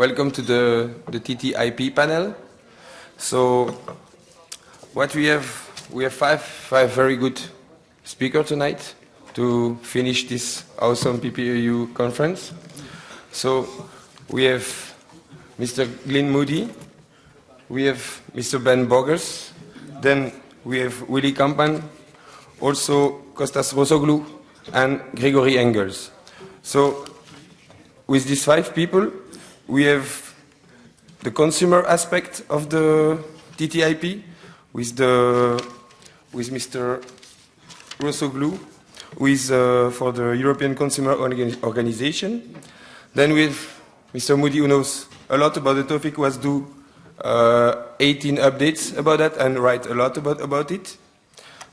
welcome to the, the TTIP panel. So what we have, we have five, five very good speakers tonight to finish this awesome PPAU conference. So we have Mr. Glyn Moody, we have Mr. Ben Bogers, then we have Willy Kampmann, also Kostas Rossoglou, and Gregory Engels. So with these five people, we have the consumer aspect of the TTIP with, the, with Mr. Rossoglou, who is uh, for the European Consumer Organization. Then have Mr. Moody, who knows a lot about the topic, who has do uh, 18 updates about that and write a lot about, about it.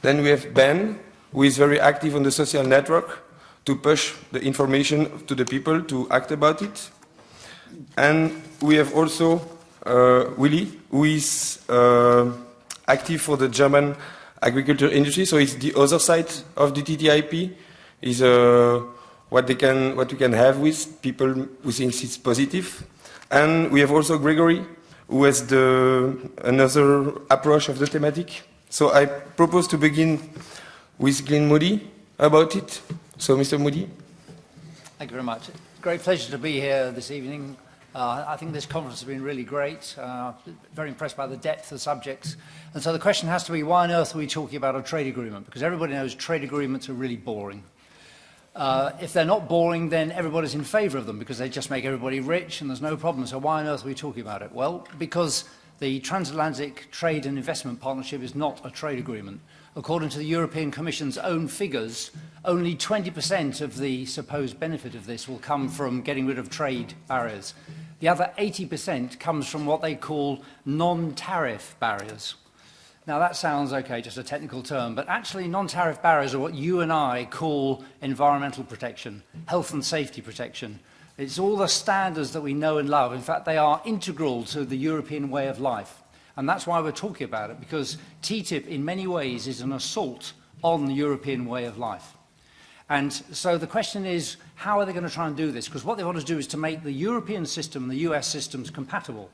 Then we have Ben, who is very active on the social network to push the information to the people to act about it. And we have also uh, Willy, who is uh, active for the German agriculture industry. So it's the other side of the TTIP, is uh, what they can, what we can have with people who think it's positive. And we have also Gregory, who has the, another approach of the thematic. So I propose to begin with Glyn Moody about it. So, Mr. Moody. Thank you very much. Great pleasure to be here this evening. Uh, I think this conference has been really great, uh, very impressed by the depth of subjects. And so the question has to be, why on earth are we talking about a trade agreement? Because everybody knows trade agreements are really boring. Uh, if they're not boring, then everybody's in favor of them because they just make everybody rich and there's no problem. So why on earth are we talking about it? Well, because the Transatlantic Trade and Investment Partnership is not a trade agreement. According to the European Commission's own figures, only 20% of the supposed benefit of this will come from getting rid of trade barriers. The other 80% comes from what they call non-tariff barriers. Now that sounds okay, just a technical term, but actually non-tariff barriers are what you and I call environmental protection, health and safety protection. It's all the standards that we know and love. In fact, they are integral to the European way of life. And that's why we're talking about it, because TTIP in many ways is an assault on the European way of life. And so the question is, how are they going to try and do this? Because what they want to do is to make the European system and the US systems compatible.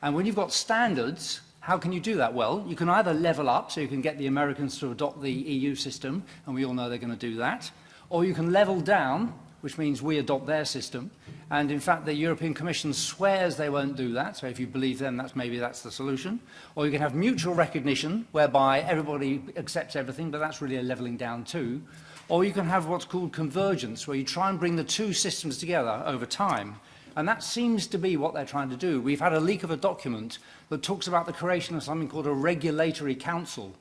And when you've got standards, how can you do that? Well, you can either level up, so you can get the Americans to adopt the EU system, and we all know they're going to do that, or you can level down, which means we adopt their system. And in fact, the European Commission swears they won't do that, so if you believe them, that's maybe that's the solution. Or you can have mutual recognition, whereby everybody accepts everything, but that's really a leveling down too. Or you can have what's called convergence, where you try and bring the two systems together over time. And that seems to be what they're trying to do. We've had a leak of a document that talks about the creation of something called a regulatory council,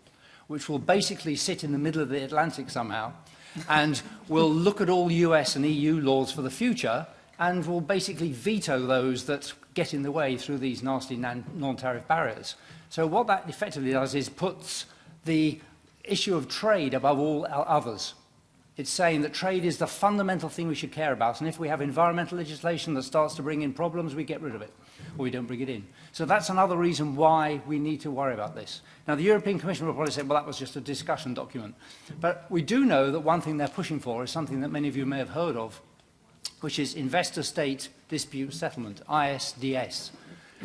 which will basically sit in the middle of the Atlantic somehow and will look at all US and EU laws for the future and will basically veto those that get in the way through these nasty non-tariff barriers. So what that effectively does is puts the issue of trade above all others. It's saying that trade is the fundamental thing we should care about. And if we have environmental legislation that starts to bring in problems, we get rid of it, or we don't bring it in. So that's another reason why we need to worry about this. Now, the European Commission will probably say, well, that was just a discussion document. But we do know that one thing they're pushing for is something that many of you may have heard of, which is Investor-State Dispute Settlement, ISDS.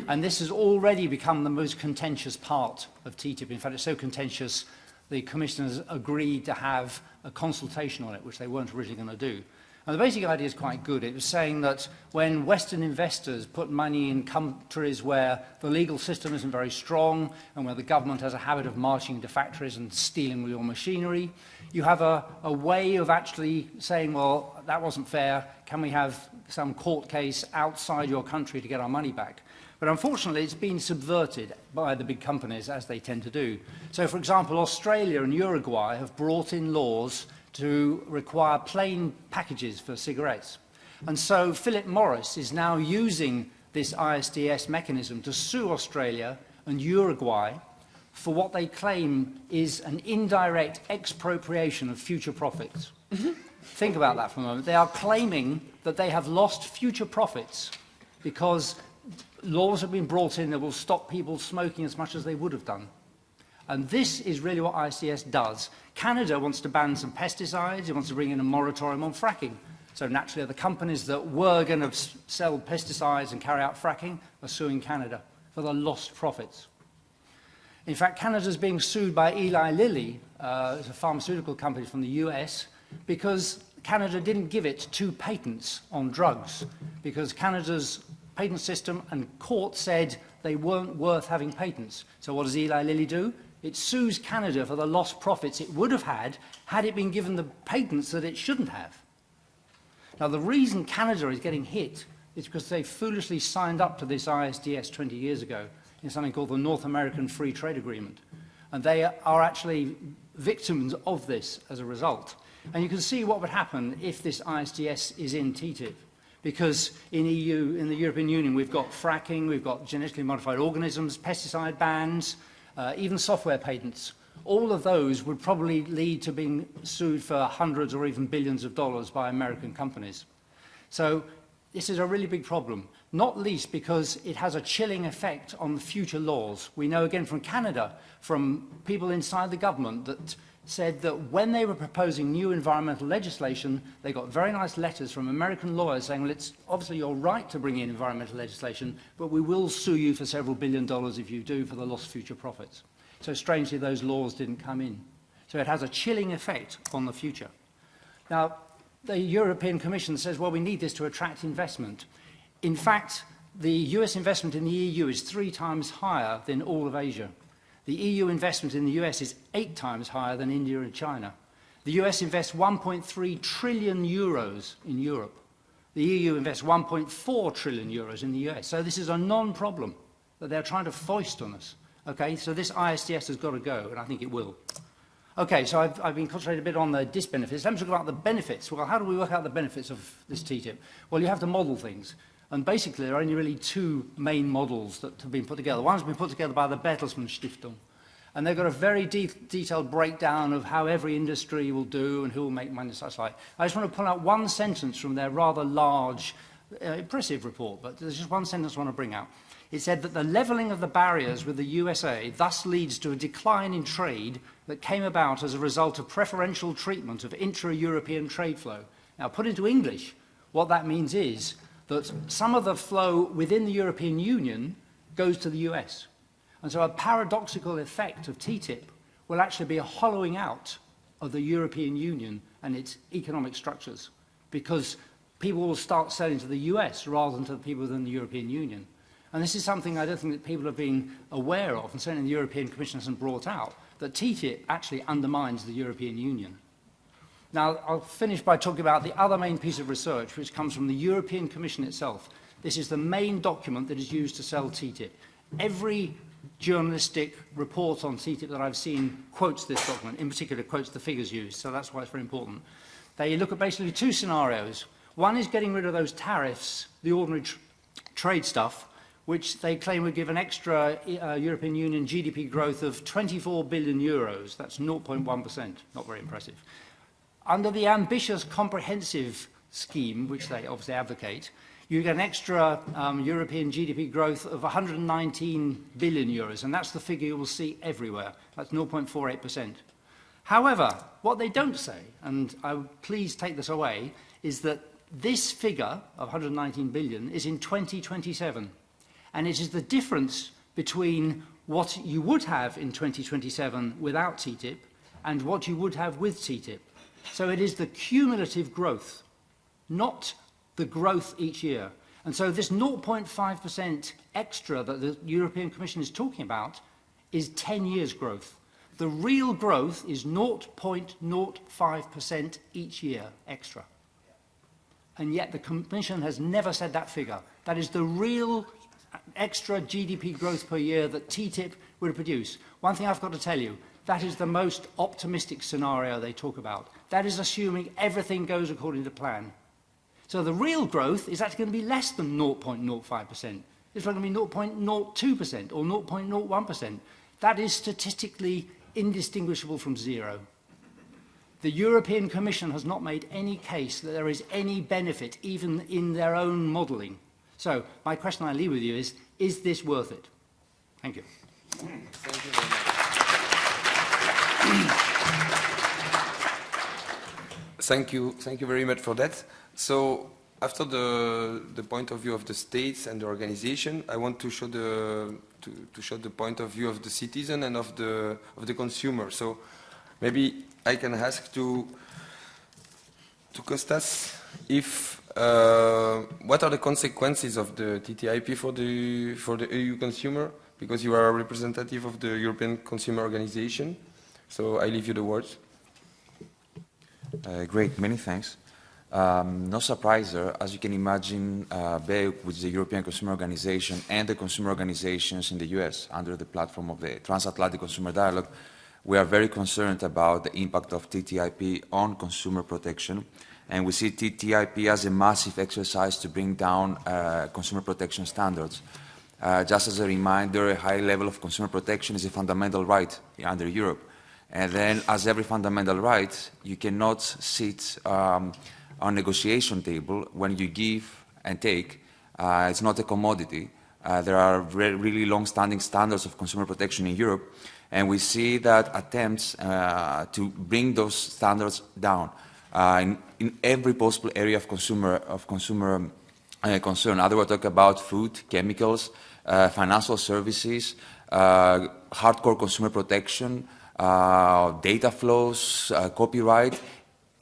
And this has already become the most contentious part of TTIP. In fact, it's so contentious the Commission has agreed to have a consultation on it, which they weren't originally going to do. And the basic idea is quite good. It was saying that when Western investors put money in countries where the legal system isn't very strong and where the government has a habit of marching into factories and stealing your machinery, you have a, a way of actually saying, well, that wasn't fair. Can we have some court case outside your country to get our money back? But unfortunately, it's been subverted by the big companies, as they tend to do. So, for example, Australia and Uruguay have brought in laws to require plain packages for cigarettes. And so Philip Morris is now using this ISDS mechanism to sue Australia and Uruguay for what they claim is an indirect expropriation of future profits. Mm -hmm. Think about that for a moment. They are claiming that they have lost future profits because laws have been brought in that will stop people smoking as much as they would have done. And this is really what ISDS does. Canada wants to ban some pesticides, it wants to bring in a moratorium on fracking. So naturally, the companies that were going to sell pesticides and carry out fracking are suing Canada for the lost profits. In fact, Canada is being sued by Eli Lilly, uh, a pharmaceutical company from the US, because Canada didn't give it two patents on drugs, because Canada's patent system and court said they weren't worth having patents. So what does Eli Lilly do? It sues Canada for the lost profits it would have had had it been given the patents that it shouldn't have. Now, the reason Canada is getting hit is because they foolishly signed up to this ISDS 20 years ago in something called the North American Free Trade Agreement. And they are actually victims of this as a result. And you can see what would happen if this ISDS is in TTIP. because in EU, in the European Union, we've got fracking, we've got genetically modified organisms, pesticide bans, uh, even software patents. All of those would probably lead to being sued for hundreds or even billions of dollars by American companies. So this is a really big problem, not least because it has a chilling effect on future laws. We know again from Canada, from people inside the government, that said that when they were proposing new environmental legislation, they got very nice letters from American lawyers saying, well, it's obviously your right to bring in environmental legislation, but we will sue you for several billion dollars if you do for the lost future profits. So strangely, those laws didn't come in. So it has a chilling effect on the future. Now, the European Commission says, well, we need this to attract investment. In fact, the US investment in the EU is three times higher than all of Asia. The EU investment in the US is eight times higher than India and China. The US invests 1.3 trillion euros in Europe. The EU invests 1.4 trillion euros in the US. So this is a non-problem that they're trying to foist on us. Okay, so this ISDS has got to go, and I think it will. Okay, so I've, I've been concentrating a bit on the disbenefits. Let's talk about the benefits. Well, how do we work out the benefits of this TTIP? Well, you have to model things. And basically, there are only really two main models that have been put together. One's been put together by the Bertelsmann Stiftung. And they've got a very de detailed breakdown of how every industry will do and who will make money and such like. I just want to pull out one sentence from their rather large, uh, impressive report, but there's just one sentence I want to bring out. It said that the levelling of the barriers with the USA thus leads to a decline in trade that came about as a result of preferential treatment of intra-European trade flow. Now, put into English, what that means is that some of the flow within the European Union goes to the US. And so a paradoxical effect of TTIP will actually be a hollowing out of the European Union and its economic structures because people will start selling to the US rather than to the people within the European Union. And this is something I don't think that people have been aware of, and certainly the European Commission hasn't brought out, that TTIP actually undermines the European Union. Now, I'll finish by talking about the other main piece of research, which comes from the European Commission itself. This is the main document that is used to sell TTIP. Every journalistic report on TTIP that I've seen quotes this document, in particular quotes the figures used, so that's why it's very important. They look at basically two scenarios. One is getting rid of those tariffs, the ordinary tr trade stuff, which they claim would give an extra uh, European Union GDP growth of 24 billion euros. That's 0.1%, not very impressive. Under the ambitious comprehensive scheme, which they obviously advocate, you get an extra um, European GDP growth of 119 billion euros, and that's the figure you will see everywhere. That's 0.48%. However, what they don't say, and I please take this away, is that this figure of 119 billion is in 2027. And it is the difference between what you would have in 2027 without TTIP and what you would have with TTIP. So it is the cumulative growth, not the growth each year. And so this 0.5% extra that the European Commission is talking about is 10 years growth. The real growth is 0.05% each year extra. And yet the Commission has never said that figure. That is the real extra GDP growth per year that TTIP would produce. One thing I've got to tell you, that is the most optimistic scenario they talk about. That is assuming everything goes according to plan. So the real growth is actually going to be less than 0.05%. It's going to be 0.02% or 0.01%. That is statistically indistinguishable from zero. The European Commission has not made any case that there is any benefit, even in their own modelling, So my question I leave with you is, is this worth it? Thank you. Thank you very much. Thank you, thank you very much for that. So after the, the point of view of the states and the organization, I want to show the, to, to show the point of view of the citizen and of the, of the consumer. So maybe I can ask to, to Costas if, uh, what are the consequences of the TTIP for the, for the EU consumer? Because you are a representative of the European Consumer Organization. So I leave you the words. Uh, great, many thanks. Um, no surprise there, as you can imagine, uh, BEUC, which is the European Consumer Organization, and the consumer organizations in the US under the platform of the Transatlantic Consumer Dialogue, we are very concerned about the impact of TTIP on consumer protection. And we see TTIP as a massive exercise to bring down uh, consumer protection standards. Uh, just as a reminder, a high level of consumer protection is a fundamental right under Europe. And then, as every fundamental right, you cannot sit um, on negotiation table when you give and take. Uh, it's not a commodity. Uh, there are re really long-standing standards of consumer protection in Europe, and we see that attempts uh, to bring those standards down uh, in, in, every possible area of consumer, of consumer uh, concern. Either we talk about food, chemicals, uh, financial services, hardcore consumer protection, data flows, copyright,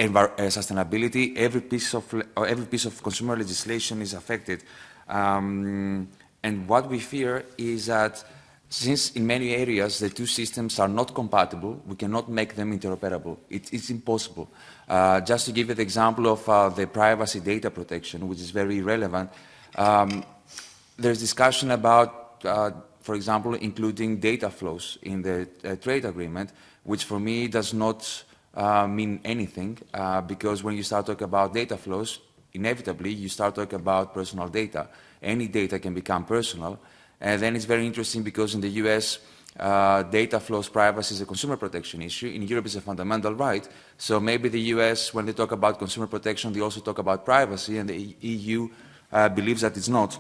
uh, sustainability, every piece of uh, every piece of consumer legislation is affected. Um, and what we fear is that since in many areas the two systems are not compatible, we cannot make them interoperable. It, it's impossible. Uh, just to give you the example of uh, the privacy data protection, which is very relevant, um, there's discussion about, uh, for example, including data flows in the uh, trade agreement, which for me does not uh, mean anything uh, because when you start talking about data flows, inevitably you start talking about personal data. Any data can become personal. And then it's very interesting because in the US, uh, data flows privacy is a consumer protection issue. In Europe, it's a fundamental right. So maybe the US, when they talk about consumer protection, they also talk about privacy, and the EU uh, believes that it's not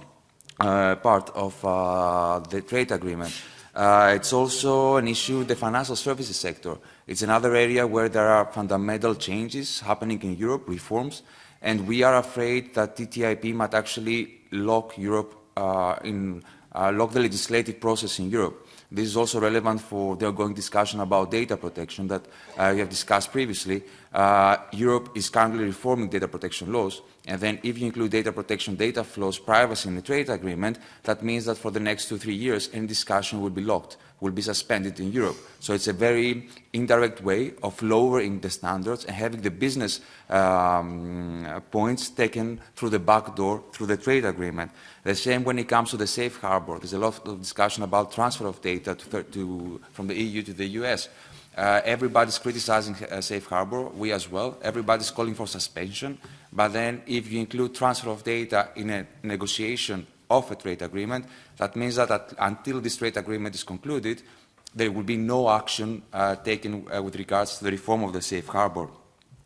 part of uh, the trade agreement. Uh, it's also an issue the financial services sector. It's another area where there are fundamental changes happening in Europe, reforms, and we are afraid that TTIP might actually lock Europe uh, in, uh, lock the legislative process in Europe. This is also relevant for the ongoing discussion about data protection that uh, we have discussed previously. Uh, Europe is currently reforming data protection laws, and then if you include data protection, data flows, privacy in the trade agreement, that means that for the next two, three years, any discussion will be locked, will be suspended in Europe. So it's a very indirect way of lowering the standards and having the business um, points taken through the back door, through the trade agreement. The same when it comes to the safe harbor. There's a lot of discussion about transfer of data to, to, from the EU to the US. Uh, everybody's criticizing uh, safe harbor, we as well. Everybody's calling for suspension. But then if you include transfer of data in a negotiation of a trade agreement, that means that at, until this trade agreement is concluded, there will be no action uh, taken uh, with regards to the reform of the safe harbor.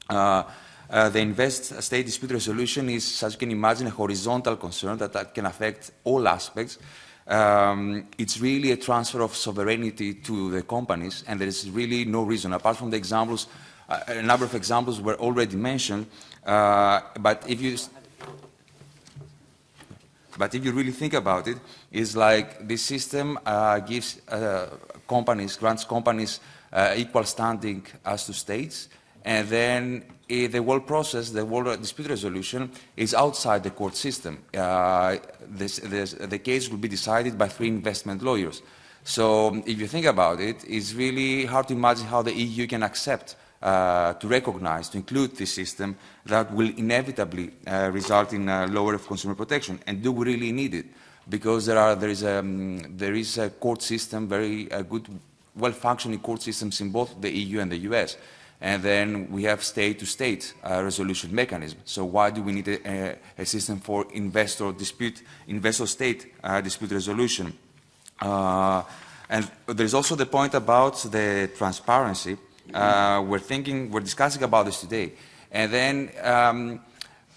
Uh, uh, the invest state dispute resolution is, as you can imagine, a horizontal concern that, that can affect all aspects. Um, it's really a transfer of sovereignty to the companies, and there is really no reason, apart from the examples, uh, a number of examples were already mentioned, uh, but if you but if you really think about it, it's like this system uh, gives uh, companies, grants companies uh, equal standing as to states, and then uh, the whole process, the whole dispute resolution, is outside the court system. Uh, this, this, the case will be decided by three investment lawyers. So if you think about it, it's really hard to imagine how the EU can accept uh, to recognize, to include this system that will inevitably uh, result in a lower of consumer protection. And do we really need it? Because there, are, there, is, a, um, there is a court system, very uh, good, well-functioning court systems in both the EU and the US and then we have state-to-state -state, uh, resolution mechanism. So why do we need a, a system for investor dispute, investor-state uh, dispute resolution? Uh, and there's also the point about the transparency. Uh, we're thinking, we're discussing about this today, and then um,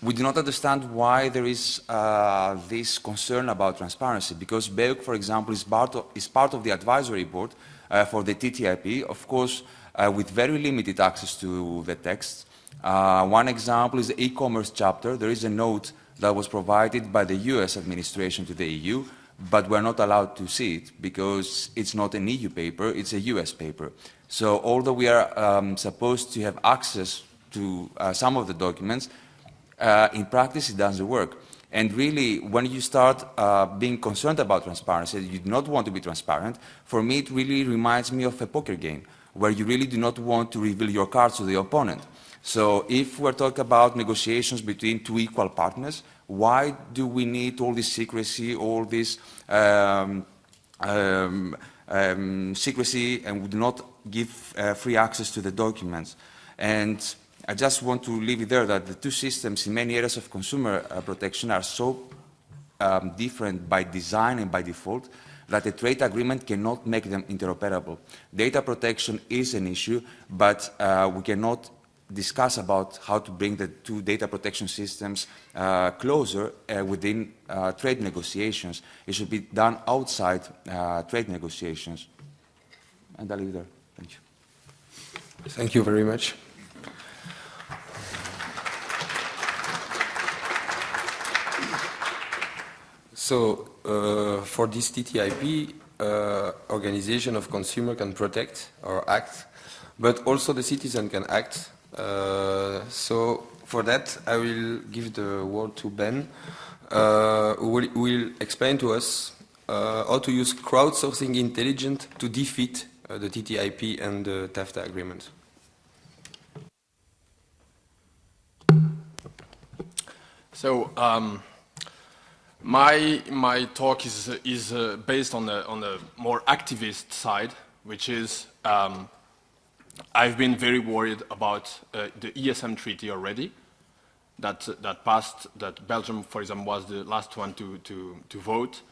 we do not understand why there is uh, this concern about transparency, because BEUC, for example, is part of, is part of the advisory board uh, for the TTIP. Of course, uh, with very limited access to the text. Uh, one example is the e-commerce chapter. There is a note that was provided by the US administration to the EU, but we're not allowed to see it because it's not an EU paper, it's a US paper. So although we are um, supposed to have access to uh, some of the documents, uh, in practice it doesn't work. And really, when you start uh, being concerned about transparency, you do not want to be transparent, for me it really reminds me of a poker game, where you really do not want to reveal your cards to the opponent. So if we're talking about negotiations between two equal partners, why do we need all this secrecy, all this um, um, um, secrecy, and would not give uh, free access to the documents? And I just want to leave it there that the two systems in many areas of consumer uh, protection are so um, different by design and by default that a trade agreement cannot make them interoperable. Data protection is an issue, but uh, we cannot discuss about how to bring the two data protection systems uh, closer uh, within uh, trade negotiations. It should be done outside uh, trade negotiations. And I'll leave there. Thank you. Thank you very much. So uh, for this TTIP, uh, organization of consumer can protect or act, but also the citizen can act. Uh, so for that, I will give the word to Ben, uh, who will, will explain to us uh, how to use crowdsourcing intelligence to defeat the TTIP and the TAFTA agreement. So um, my my talk is is uh, based on the on the more activist side, which is um, I've been very worried about uh, the ESM treaty already. That that passed. That Belgium, for example, was the last one to to to vote,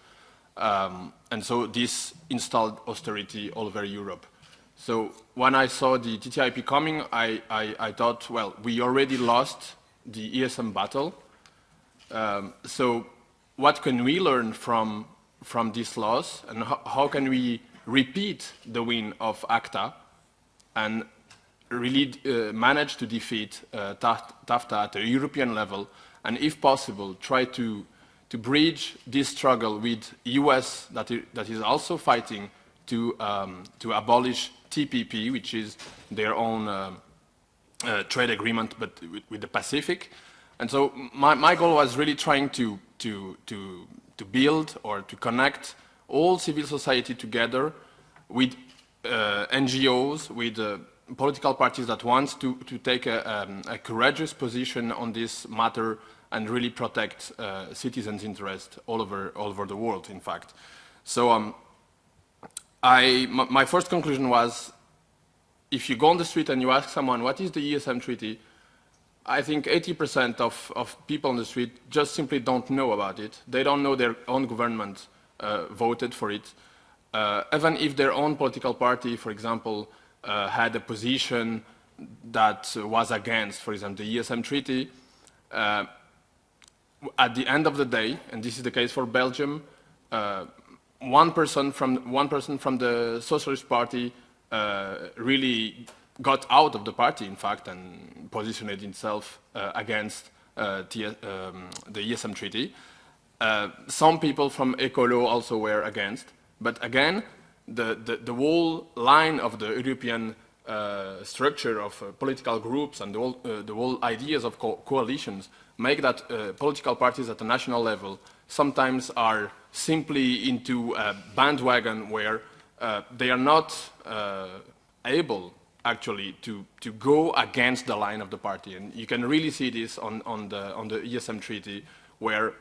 um, and so this installed austerity all over Europe. So when I saw the TTIP coming, I, I, I thought, well, we already lost the ESM battle. Um, so what can we learn from, from these laws and how, how can we repeat the win of ACTA and really uh, manage to defeat uh, TAFTA at a European level and if possible try to, to bridge this struggle with US that, that is also fighting to, um, to abolish TPP, which is their own uh, uh, trade agreement but with, with, the Pacific. And so my, my goal was really trying to to, to, to build or to connect all civil society together with NGOs, with uh, political parties that want to, to take a, um, a, courageous position on this matter and really protect uh, citizens' interests all over, all over the world, in fact. So um, I, my first conclusion was, if you go on the street and you ask someone, what is the ESM treaty, I think 80% of, of people on the street just simply don't know about it. They don't know their own government uh, voted for it. Uh, even if their own political party, for example, uh, had a position that was against, for example, the ESM treaty, uh, at the end of the day, and this is the case for Belgium, uh, one person from one person from the Socialist Party uh, really got out of the party, in fact, and positioned itself uh, against the, um, the, ESM treaty. Some people from Ecolo also were against, but again, the, the, the whole line of the European uh, structure of uh, political groups and the whole, uh, the whole ideas of co coalitions make that political parties at the national level sometimes are simply into a bandwagon where they are not able actually to, to go against the line of the party. And you can really see this on, on, the, on the ESM treaty, where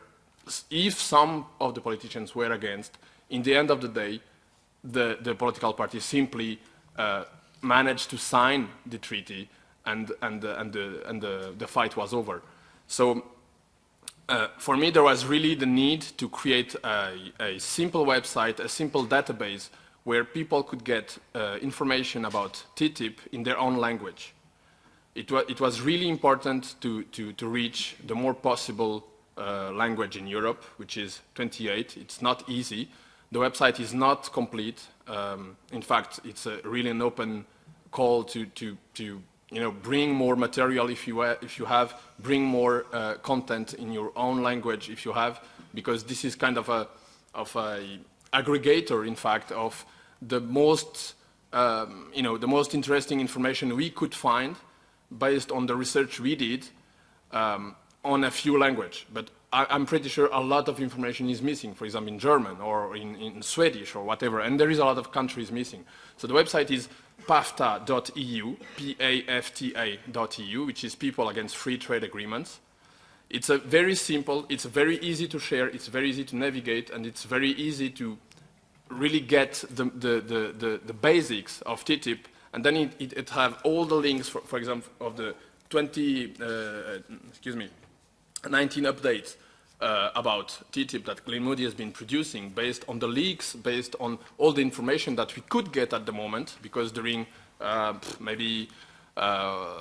if some of the politicians were against, in the end of the day, the, the political party simply uh, managed to sign the treaty and, and, the, and, the, and the, the fight was over. So uh, for me, there was really the need to create a, a simple website, a simple database where people could get uh, information about TTIP in their own language. It, wa it was really important to, to, to, reach the more possible uh, language in Europe, which is 28. It's not easy. The website is not complete. Um, in fact, it's a really an open call to, to, to you know, bring more material if you, if you have, bring more uh, content in your own language if you have, because this is kind of a, of a aggregator, in fact, of the most, um, you know, the most interesting information we could find based on the research we did um, on a few languages. But I, am pretty sure a lot of information is missing, for example, in German or in, in Swedish or whatever, and there is a lot of countries missing. So the website is pafta.eu, P-A-F-T-A.eu, which is People Against Free Trade Agreements. It's a very simple, it's very easy to share, it's very easy to navigate, and it's very easy to really get the, the, the, the, the basics of TTIP, and then it, it, it have all the links, for, for example, of the 20, uh, excuse me, 19 updates uh, about TTIP that Glyn Moody has been producing based on the leaks, based on all the information that we could get at the moment, because during uh, maybe uh,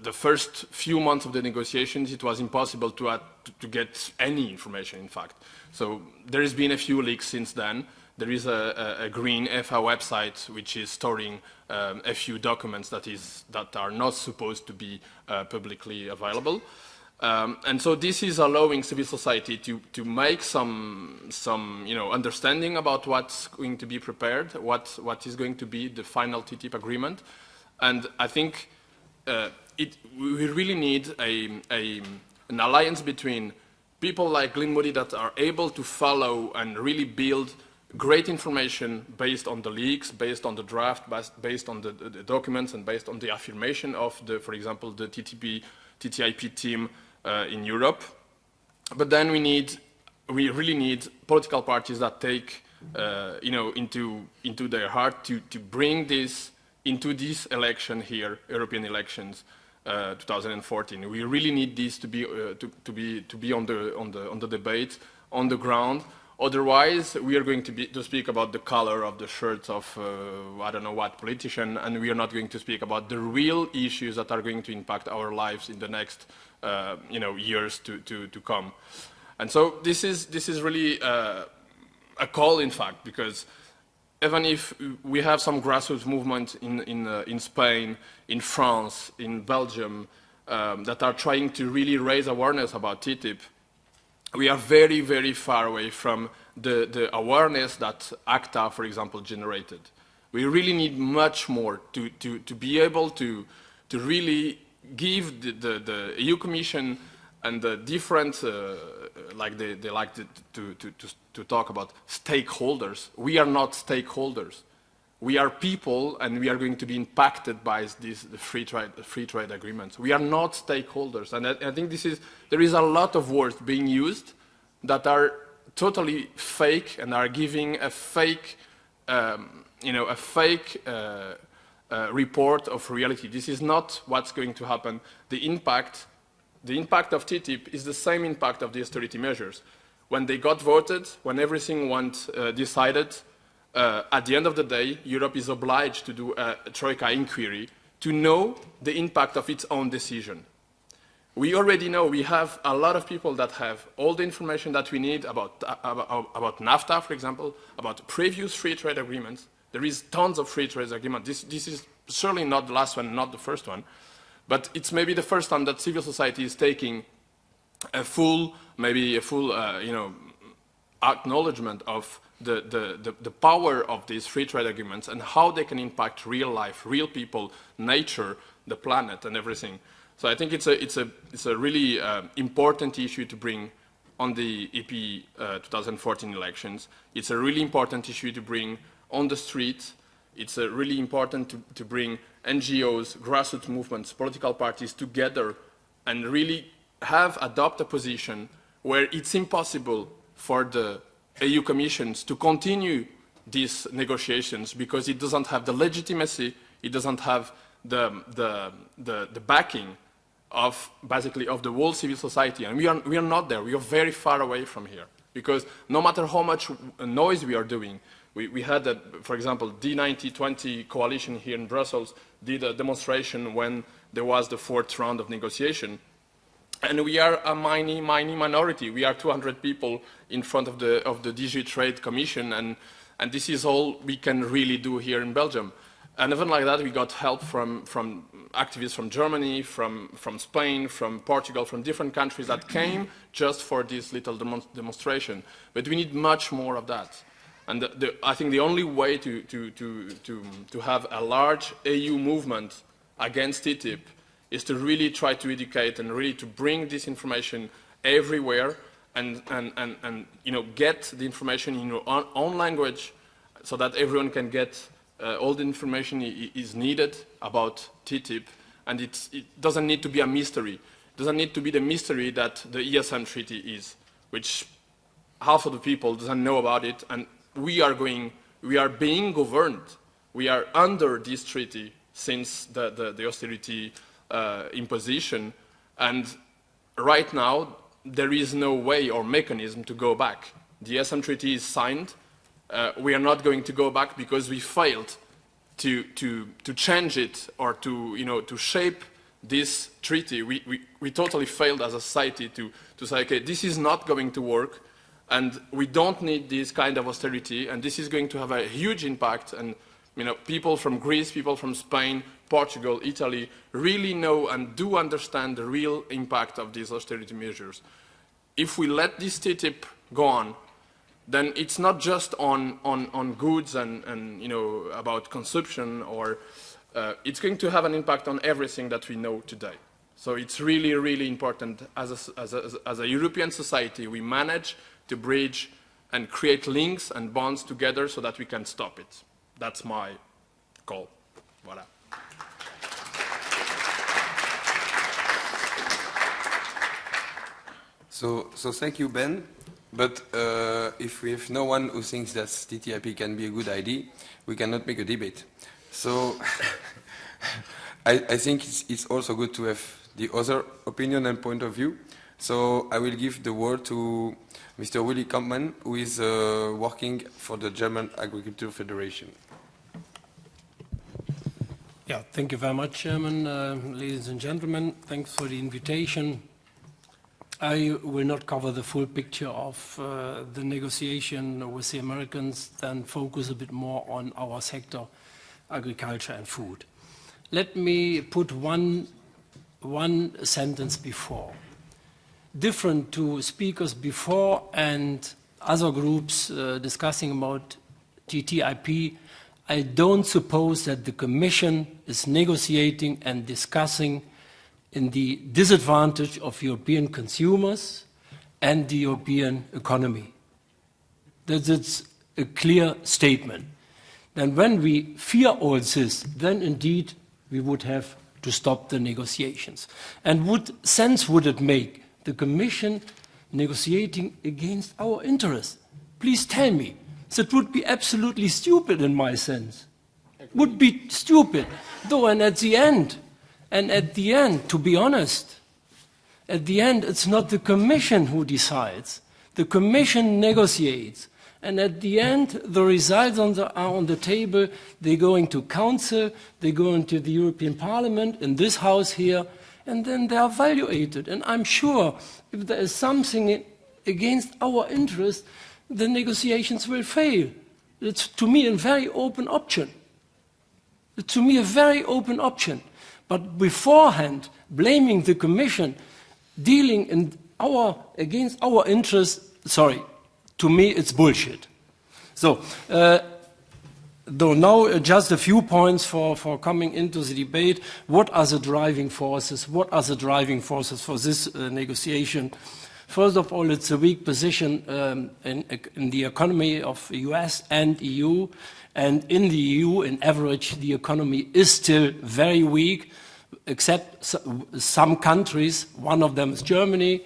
the first few months of the negotiations, it was impossible to, add, to, get any information, in fact. So there has been a few leaks since then. There is a, a, green EFA website which is storing um, a few documents that, is, that are not supposed to be uh, publicly available. Um, and so this is allowing civil society to, to make some, some you know, understanding about what's going to be prepared, what, what is going to be the final TTIP agreement. And I think uh, it, we really need a, a, an alliance between people like Glyn Moody that are able to follow and really build great information based on the leaks, based on the draft, based on the, the, documents, and based on the affirmation of, the, for example, the TTP, TTIP team in Europe. But then we need, we really need political parties that take, uh, you know, into, into their heart to, to bring this into this election here, European elections, uh, 2014. We really need this to be, uh, to, to, be, to be on, the, on, the, on the debate, on the ground. Otherwise, we are going to, be, to speak about the color of the shirts of, uh, I don't know what, politician, and we are not going to speak about the real issues that are going to impact our lives in the next uh, you know, years to, to, to come. And so this is, this is really uh, a call, in fact, because even if we have some grassroots movement in, in, uh, in Spain, in France, in Belgium, um, that are trying to really raise awareness about TTIP, we are very, very far away from the, the awareness that ACTA, for example, generated. We really need much more to, to, to be able to, to really give the, the, the, EU Commission and the different, uh, like they, they like to, to, to, to talk about stakeholders. We are not stakeholders. We are people and we are going to be impacted by these the free, trade, free trade agreements. We are not stakeholders. And I, I think this is, there is a lot of words being used that are totally fake and are giving a fake, um, you know, a fake uh, uh, report of reality. This is not what's going to happen. The impact, the impact of TTIP is the same impact of the austerity measures. When they got voted, when everything went uh, decided, uh, at the end of the day, Europe is obliged to do a, a Troika inquiry to know the impact of its own decision. We already know we have a lot of people that have all the information that we need about, uh, about, about NAFTA, for example, about previous free trade agreements, there is tons of free trade agreements. This, this is certainly not the last one, not the first one. But it's maybe the first time that civil society is taking a full, maybe a full, uh, you know, acknowledgement of the, the, the, the, power of these free trade agreements and how they can impact real life, real people, nature, the planet, and everything. So I think it's a, it's a, it's a really uh, important issue to bring on the EP uh, 2014 elections. It's a really important issue to bring on the street. It's uh, really important to, to bring NGOs, grassroots movements, political parties together and really have adopt a position where it's impossible for the EU commissions to continue these negotiations because it doesn't have the legitimacy, it doesn't have the, the, the, the backing of basically of the whole civil society. And we are, we are not there. We are very far away from here. Because no matter how much noise we are doing, we, we had, a, for example, the D19-20 coalition here in Brussels did a demonstration when there was the fourth round of negotiation. And we are a mighty, mighty minority. We are 200 people in front of the, of the DG Trade Commission, and, and this is all we can really do here in Belgium. And even like that, we got help from, from activists from Germany, from, from Spain, from Portugal, from different countries that came just for this little demonstration. But we need much more of that. And the, the, I think the only way to, to, to, to, to have a large EU movement against TTIP is to really try to educate and really to bring this information everywhere and, and, and, and you know, get the information in your own, own language so that everyone can get uh, all the information is needed about TTIP, and it doesn't need to be a mystery. It doesn't need to be the mystery that the ESM treaty is, which half of the people doesn't know about it, and we are going, we are being governed. We are under this treaty since the, the, the austerity uh, imposition, and right now there is no way or mechanism to go back. The ESM treaty is signed, uh, we are not going to go back because we failed to, to, to change it or to, you know, to shape this treaty. We, we, we totally failed as a society to, to say, okay, this is not going to work and we don't need this kind of austerity and this is going to have a huge impact and you know, people from Greece, people from Spain, Portugal, Italy really know and do understand the real impact of these austerity measures. If we let this TTIP go on, then it's not just on, on, on goods and, and, you know, about consumption or uh, it's going to have an impact on everything that we know today. So it's really, really important as a, as a, as a European society, we manage to bridge and create links and bonds together so that we can stop it. That's my call. Voilà. So, so thank you, Ben. But uh, if we have no one who thinks that TTIP can be a good idea, we cannot make a debate. So I, I, think it's, it's, also good to have the other opinion and point of view. So I will give the word to Mr. Willy Kampmann, who is uh, working for the German Agriculture Federation. Yeah, thank you very much, Chairman. Uh, ladies and gentlemen, thanks for the invitation. I will not cover the full picture of uh, the negotiation with the Americans, then focus a bit more on our sector, agriculture and food. Let me put one, one sentence before. Different to speakers before and other groups uh, discussing about TTIP, I don't suppose that the Commission is negotiating and discussing in the disadvantage of European consumers and the European economy. That's a clear statement. And when we fear all this, then indeed we would have to stop the negotiations. And what sense would it make, the Commission negotiating against our interests? Please tell me. That would be absolutely stupid in my sense. Would be stupid. Though, and at the end, and at the end, to be honest, at the end, it's not the Commission who decides. The Commission negotiates. And at the end, the results on the, are on the table. They go into Council, they go into the European Parliament, in this House here, and then they are evaluated. And I'm sure if there is something against our interest, the negotiations will fail. It's, to me, a very open option. It's, to me, a very open option. But beforehand, blaming the Commission, dealing in our, against our interests, sorry, to me it's bullshit. So, uh, though now uh, just a few points for, for coming into the debate. What are the driving forces? What are the driving forces for this uh, negotiation? First of all, it's a weak position um, in, in, the economy of the US and EU. And in the EU, in average, the economy is still very weak, except some countries. One of them is Germany.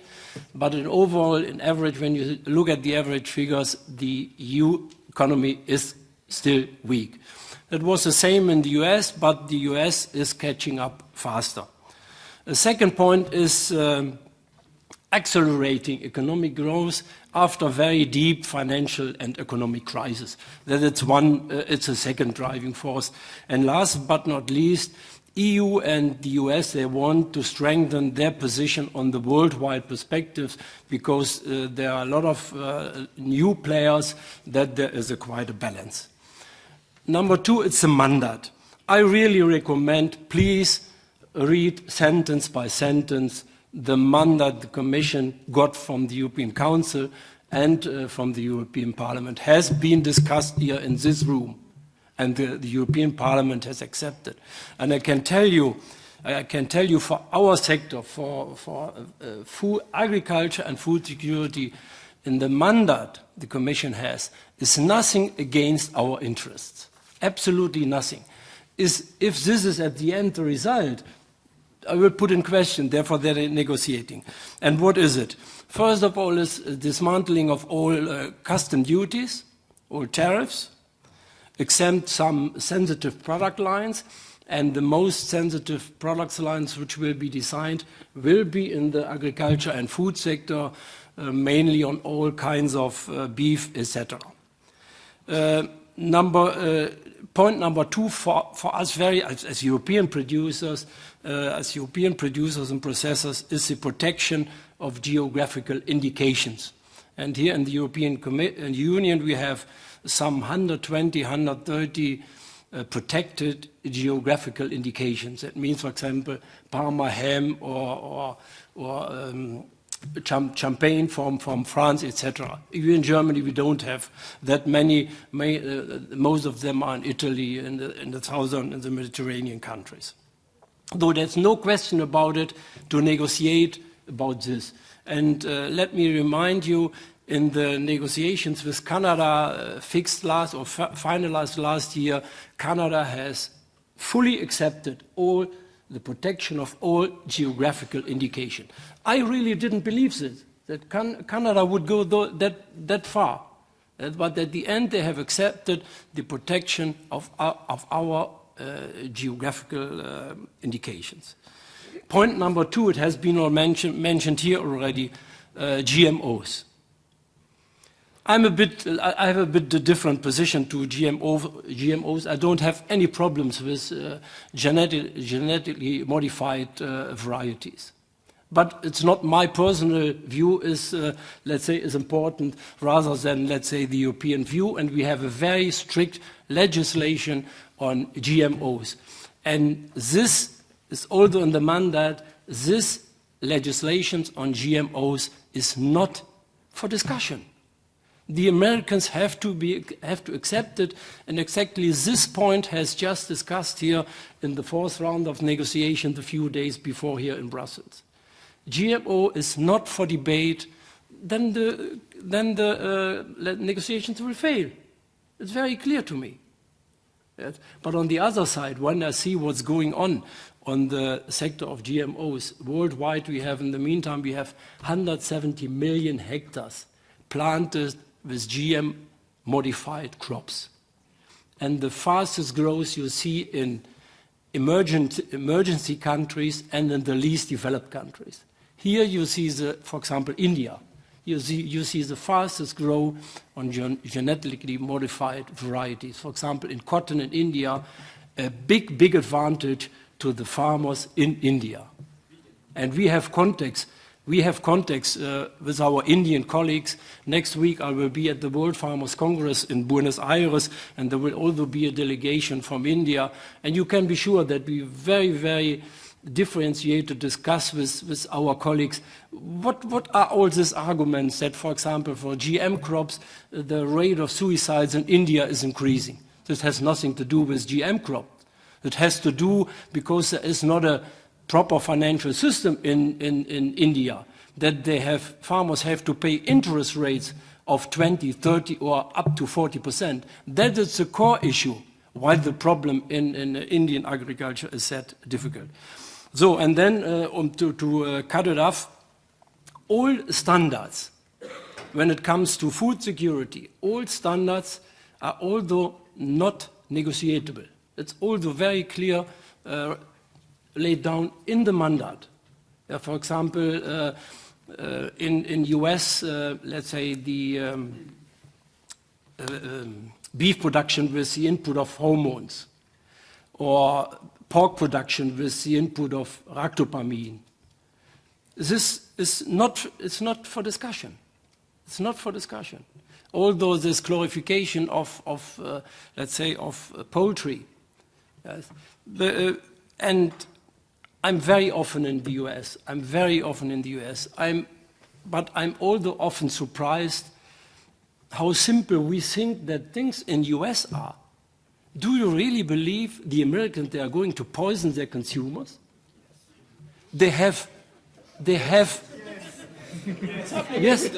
But in overall, in average, when you look at the average figures, the EU economy is still weak. That was the same in the US, but the US is catching up faster. The second point is um, accelerating economic growth after very deep financial and economic crisis. That it's one, uh, it's a second driving force. And last but not least, EU and the US, they want to strengthen their position on the worldwide perspectives because uh, there are a lot of uh, new players that there is a quite a balance. Number two, it's a mandate. I really recommend, please read sentence by sentence the mandate the Commission got from the European Council and uh, from the European Parliament has been discussed here in this room and the, the, European Parliament has accepted. And I can tell you, I can tell you for our sector, for, for uh, food, agriculture and food security, in the mandate the Commission has, is nothing against our interests. Absolutely nothing. Is, if this is at the end the result, I will put in question, therefore they're negotiating. And what is it? First of all is dismantling of all uh, custom duties, all tariffs, exempt some sensitive product lines, and the most sensitive product lines which will be designed will be in the agriculture and food sector, uh, mainly on all kinds of uh, beef, etc. Uh, number, uh, point number two for, for us very, as, as European producers, uh, as European producers and processors is the protection of geographical indications. And here in the European uh, Union we have some 120, 130 uh, protected geographical indications. That means, for example, Parma ham or, or, or um, champagne from, from France, etc. Even in Germany, we don't have that many. May, uh, most of them are in Italy, and the, in the southern and the Mediterranean countries. Though there's no question about it to negotiate about this. And uh, let me remind you, in the negotiations with Canada uh, fixed last or finalized last year, Canada has fully accepted all the protection of all geographical indication. I really didn't believe this, that can Canada would go that, that far. Uh, but at the end, they have accepted the protection of our, of our uh, geographical uh, indications. Point number two, it has been mentioned, mentioned here already, uh, GMOs. I'm a bit, I have a bit different position to GMO, GMOs. I don't have any problems with uh, genetic, genetically modified uh, varieties. But it's not my personal view is, uh, let's say, is important rather than, let's say, the European view. And we have a very strict legislation on GMOs. And this is also in the mandate, this legislation on GMOs is not for discussion the Americans have to, be, have to accept it, and exactly this point has just discussed here in the fourth round of negotiations a few days before here in Brussels. GMO is not for debate, then the, then the uh, negotiations will fail. It's very clear to me. Yes. But on the other side, when I see what's going on on the sector of GMOs, worldwide we have, in the meantime, we have 170 million hectares planted with GM modified crops. And the fastest growth you see in emergent, emergency countries and in the least developed countries. Here you see, the, for example, India. You see, you see the fastest growth on gen genetically modified varieties. For example, in cotton in India, a big, big advantage to the farmers in India. And we have contacts we have contacts uh, with our Indian colleagues. Next week I will be at the World Farmers Congress in Buenos Aires and there will also be a delegation from India. And you can be sure that we very, very differentiate to discuss with, with our colleagues what, what are all these arguments that, for example, for GM crops, the rate of suicides in India is increasing. This has nothing to do with GM crops. It has to do because there is not a proper financial system in, in, in India, that they have, farmers have to pay interest rates of 20, 30 or up to 40%. That is the core issue why the problem in, in Indian agriculture is that difficult. So, and then uh, um, to, to uh, cut it off, all standards, when it comes to food security, all standards are although not negotiable. It's also very clear uh, laid down in the mandate. For example, uh, uh, in, in US, let's say the um, um, beef production with the input of hormones, or pork production with the input of ractopamine. This is not, it's not for discussion. It's not for discussion. Although this glorification of, of uh, let's say, of poultry Yes. The, uh, and I'm very often in the US. I'm very often in the US. I'm, but I'm also often surprised how simple we think that things in the US are. Do you really believe the Americans they are going to poison their consumers? They have, they have. Yes.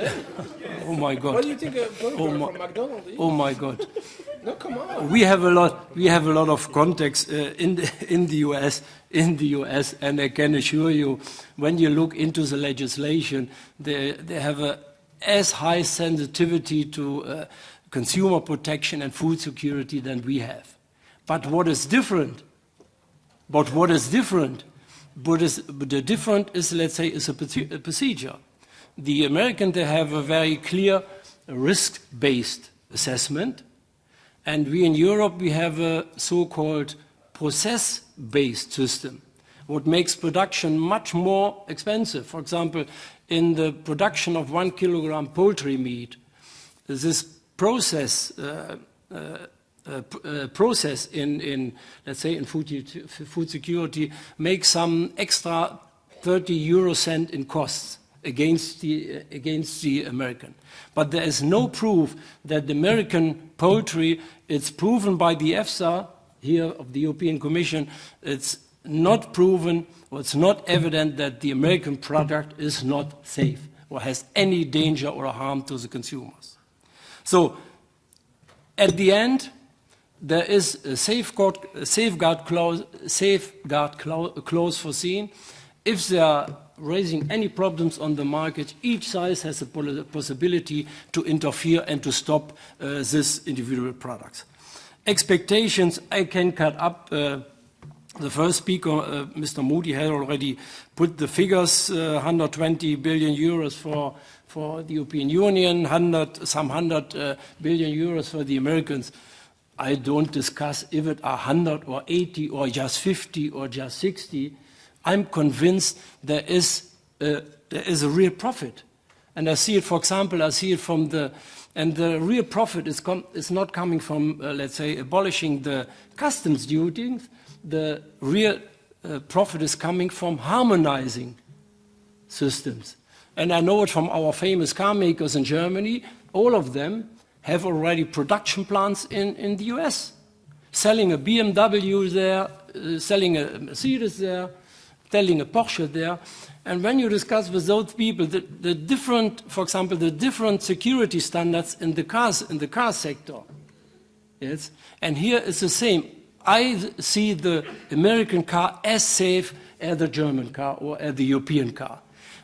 Oh my God. What do you think a burger Oh my- from McDonald's is? Oh my God. No, come on. We have a lot. We have a lot of context uh, in the, in the U.S. In the U.S. and I can assure you, when you look into the legislation, they they have a as high sensitivity to uh, consumer protection and food security than we have. But what is different? But what is different? What is the different is, let's say, is a, procedure. The American they have a very clear risk-based assessment. And we in Europe, we have a so-called process-based system, what makes production much more expensive. For example, in the production of one kilogram poultry meat, this process, uh, uh, uh, process in, in, let's say, in food, food security makes some extra 30 euro cent in costs against the, against the American. But there is no proof that the American poultry, it's proven by the EFSA here of the European Commission, it's not proven or it's not evident that the American product is not safe or has any danger or harm to the consumers. So at the end, there is a safeguard, safeguard, clause, safeguard clause foreseen. If they are raising any problems on the market, each side has a possibility to interfere and to stop uh, this individual products. Expectations, I can cut up. Uh, the first speaker, uh, Mr. Moody, had already put the figures, uh, 120 billion euros for, for the European Union, 100, some 100 uh, billion euros for the Americans. I don't discuss if it are 100 or 80 or just 50 or just 60. I'm convinced there is a, there is a real profit. And I see it, for example, I see it from the, and the real profit is, com- is not coming from, uh, let's say, abolishing the customs duties. The real uh, profit is coming from harmonizing systems. And I know it from our famous car makers in Germany. All of them have already production plants in, in the US, selling a BMW there, uh, selling a Mercedes there, selling a Porsche there. And when you discuss with those people the, the different, for example, the different security standards in the cars in the car sector, yes, and here it's the same. I see the American car as safe as the German car or as the European car.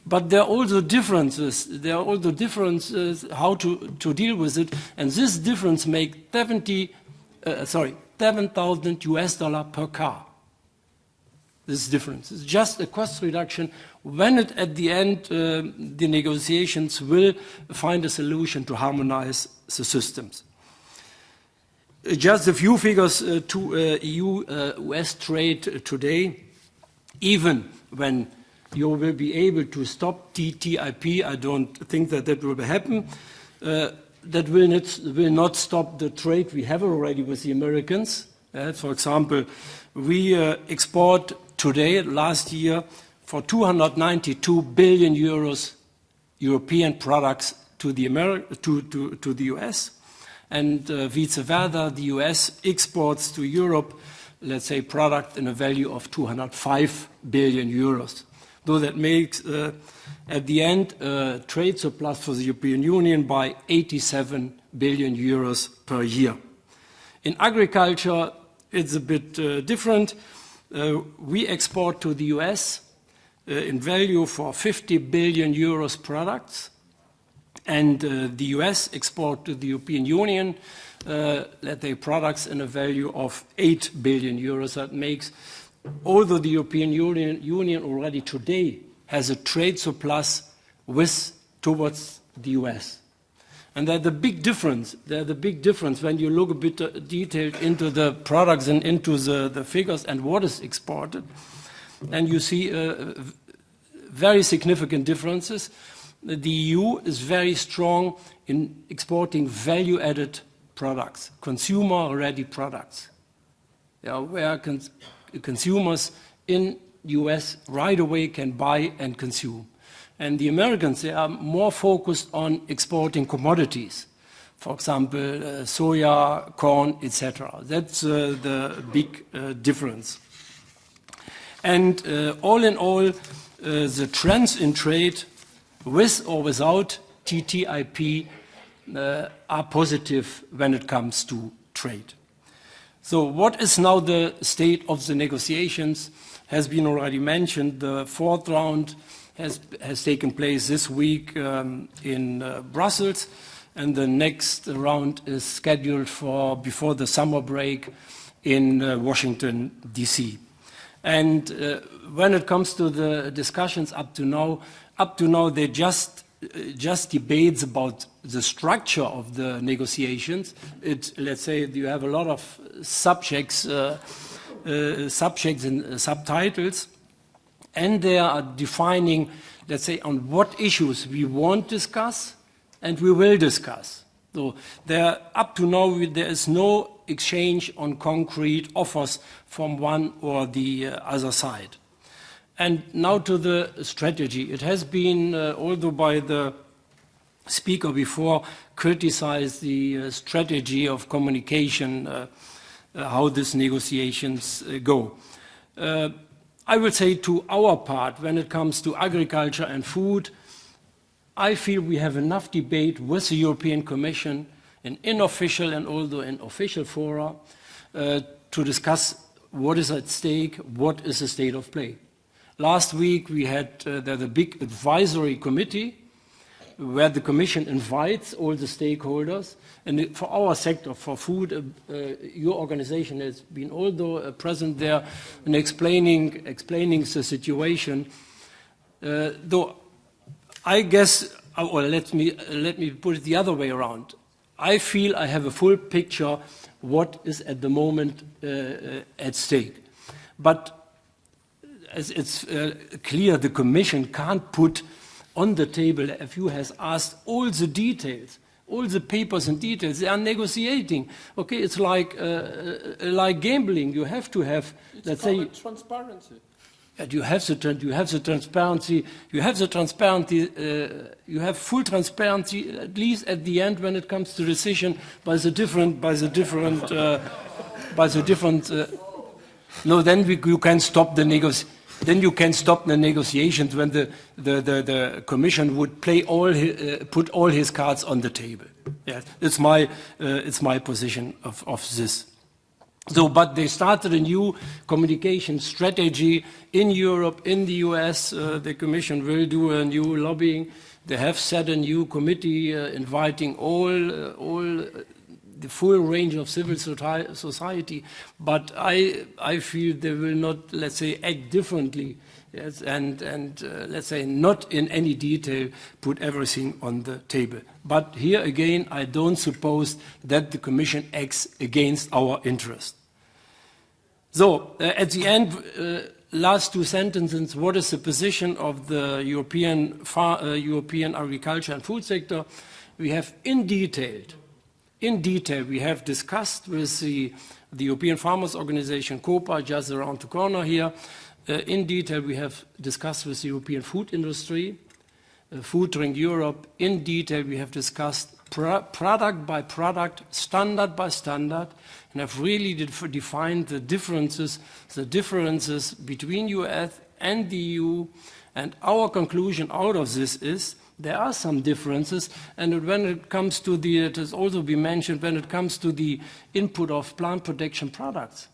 But there are also differences. There are also differences how to, to deal with it, and this difference makes 70, uh, sorry, 7,000 US dollar per car. This difference. It's just a cost reduction when it, at the end uh, the negotiations will find a solution to harmonize the systems. Uh, Just a few figures uh, to uh, EU-US trade today. Even when you will be able to stop TTIP, I don't think that that will happen. Uh, that will not, will not stop the trade we have already with the Americans. Uh, for example, we uh, export today, last year, for 292 billion euros European products to the, Ameri- to, to, to the US. And uh, vice versa, the US exports to Europe, let's say, product in a value of 205 billion euros. Though that makes, uh, at the end, a trade surplus for the European Union by 87 billion euros per year. In agriculture, it's a bit uh, different. Uh, we export to the US uh, in value for 50 billion euros products, and uh, the US export to the European Union, uh, let's say, products in a value of 8 billion euros. That makes, although the European Union, Union already today has a trade surplus with towards the US. And there's the big difference. There's the big difference when you look a bit uh, detailed into the products and into the, the figures and what is exported. And you see uh, very significant differences. The EU is very strong in exporting value-added products, consumer-ready products. yeah, where cons consumers in the US right away can buy and consume. And the Americans, they are more focused on exporting commodities. For example, uh, soya, corn, etc. That's uh, the big uh, difference. And uh, all in all, uh, the trends in trade, with or without TTIP, uh, are positive when it comes to trade. So what is now the state of the negotiations? Has been already mentioned. The fourth round has, has taken place this week um, in uh, Brussels, and the next round is scheduled for before the summer break in uh, Washington, D.C. And uh, when it comes to the discussions up to now, up to now they just just debates about the structure of the negotiations. It, let's say you have a lot of subjects, uh, uh, subjects and uh, subtitles, and they are defining, let's say, on what issues we won't discuss and we will discuss. So there, up to now, there is no exchange on concrete offers from one or the uh, other side. And now to the strategy. It has been, uh, although by the speaker before, criticized the uh, strategy of communication, uh, uh how these negotiations uh, go. Uh, I would say to our part, when it comes to agriculture and food, I feel we have enough debate with the European Commission in unofficial and also in official fora to discuss what is at stake, what is the state of play. Last week we had uh, the big advisory committee where the Commission invites all the stakeholders. And for our sector, for food, uh, uh, your organization has been also uh, present there and explaining, explaining the situation. Uh, though I guess, uh, or let me, let me put it the other way around. I feel I have a full picture what is at the moment at stake. But as it's uh, clear the Commission can't put on the table, if you has asked all the details, all the papers and details, they are negotiating. Okay, it's like, uh, uh like gambling. You have to have, it's let's say... transparency. You have the you have the transparency. You have the transparency. Uh, you have full transparency, at least at the end, when it comes to decision by the different by the different uh, by the different. Uh, no, then we, you can stop the negotiation then you can stop the negotiations when the, the, the, the Commission would play all uh, put all his cards on the table. Yeah, it's my, uh, it's my position of, of this. So, but they started a new communication strategy in Europe, in the US. Uh, the Commission will do a new lobbying. They have set a new committee uh, inviting all, uh, all the full range of civil society, but I, I feel they will not, let's say, act differently yes, and, and uh, let's say, not in any detail put everything on the table. But here again, I don't suppose that the Commission acts against our interest. So, uh, at the end, uh, last two sentences, what is the position of the European, uh, European agriculture and food sector? We have in detail in detail. We have discussed with the, the European Farmers Organization, COPA, just around the corner here. Uh, in detail, we have discussed with the European food industry, uh, Food Drink Europe. In detail, we have discussed product by product, standard by standard, and have really defined the differences, the differences between US and the EU. And our conclusion out of this is there are some differences, and when it comes to the, it has also been mentioned, when it comes to the input of plant protection products.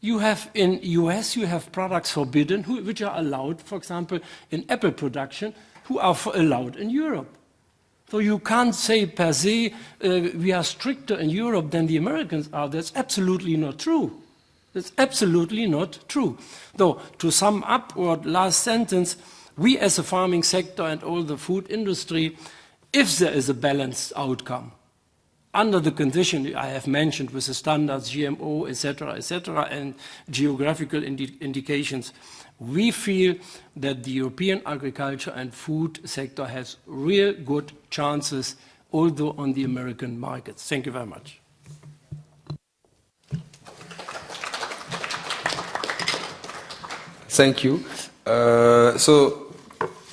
You have in US, you have products forbidden, who, which are allowed, for example, in apple production, who are allowed in Europe. So you can't say per se, uh, we are stricter in Europe than the Americans are. That's absolutely not true. That's absolutely not true. Though, to sum up our last sentence, we as a farming sector and all the food industry, if there is a balanced outcome, under the condition I have mentioned with the standards, GMO, etc., etc., and geographical indi indications, we feel that the European agriculture and food sector has real good chances, although on the American markets. Thank you very much. Thank you. Uh, so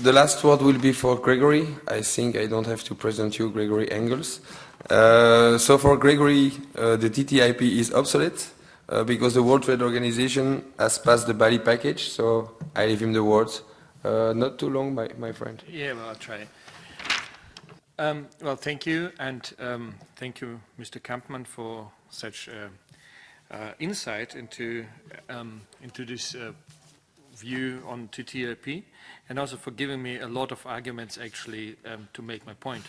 the last word will be for Gregory. I think I don't have to present you Gregory Engels. Uh, so for Gregory, uh, the TTIP is obsolete uh, because the World Trade Organization has passed the Bali package. So I leave him the words. Uh, not too long, my, my friend. Yeah, well, I'll try. Um, well, thank you, and um, thank you, Mr. Kampmann, for such uh, uh, insight into um, into this view on TTIP, and also for giving me a lot of arguments actually um, to make my point.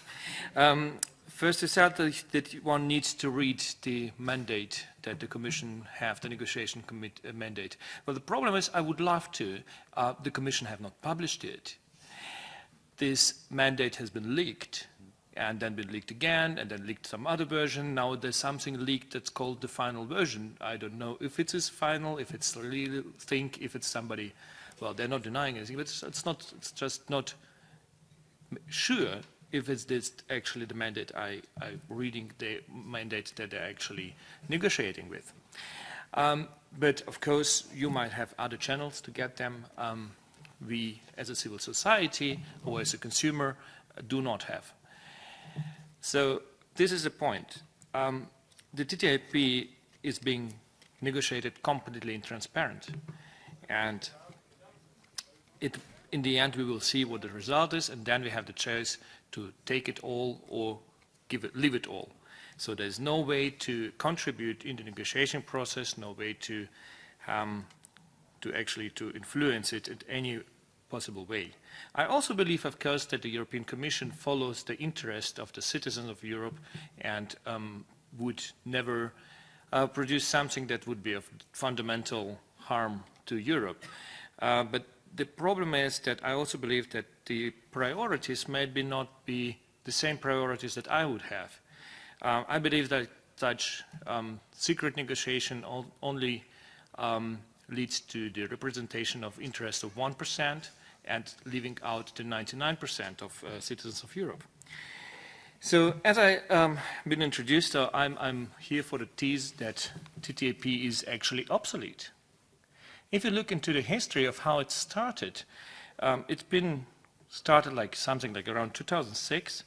Um, first, out that, that one needs to read the mandate that the Commission have, the negotiation commit, uh, mandate. Well, the problem is I would love to. Uh, the Commission have not published it. This mandate has been leaked and then been leaked again, and then leaked some other version. Now there's something leaked that's called the final version. I don't know if it is final, if it's really think, if it's somebody, well, they're not denying anything, but it's, it's not, it's just not sure if it's this actually the mandate I, I'm reading the mandate that they're actually negotiating with. Um, but of course, you might have other channels to get them. Um, we, as a civil society or as a consumer, do not have. So this is the point. Um, the TTIP is being negotiated completely transparent. And it, in the end, we will see what the result is, and then we have the choice to take it all or give it, leave it all. So there's no way to contribute in the negotiation process, no way to, um, to actually to influence it in any possible way. I also believe, of course, that the European Commission follows the interest of the citizens of Europe and um, would never uh, produce something that would be of fundamental harm to Europe. Uh, but the problem is that I also believe that the priorities maybe not be the same priorities that I would have. Uh, I believe that such um, secret negotiation only um, leads to the representation of interest of 1%, and leaving out the 99% of uh, citizens of Europe. So as I've um, been introduced, uh, I'm, I'm, here for the tease that TTIP is actually obsolete. If you look into the history of how it started, um, it's been started like something like around 2006,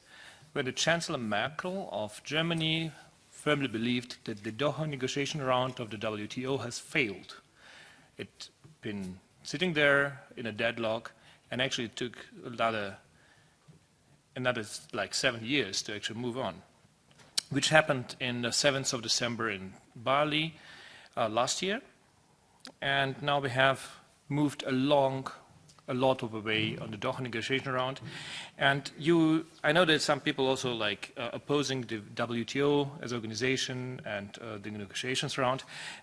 where the Chancellor Merkel of Germany firmly believed that the Doha negotiation round of the WTO has failed. It's been sitting there in a deadlock, and actually it took another, another like seven years to actually move on, which happened in the 7th of December in Bali uh, last year. And now we have moved along a lot of the way on the Doha negotiation round. And you, I know that some people also like uh, opposing the WTO as organization and uh, the negotiations round,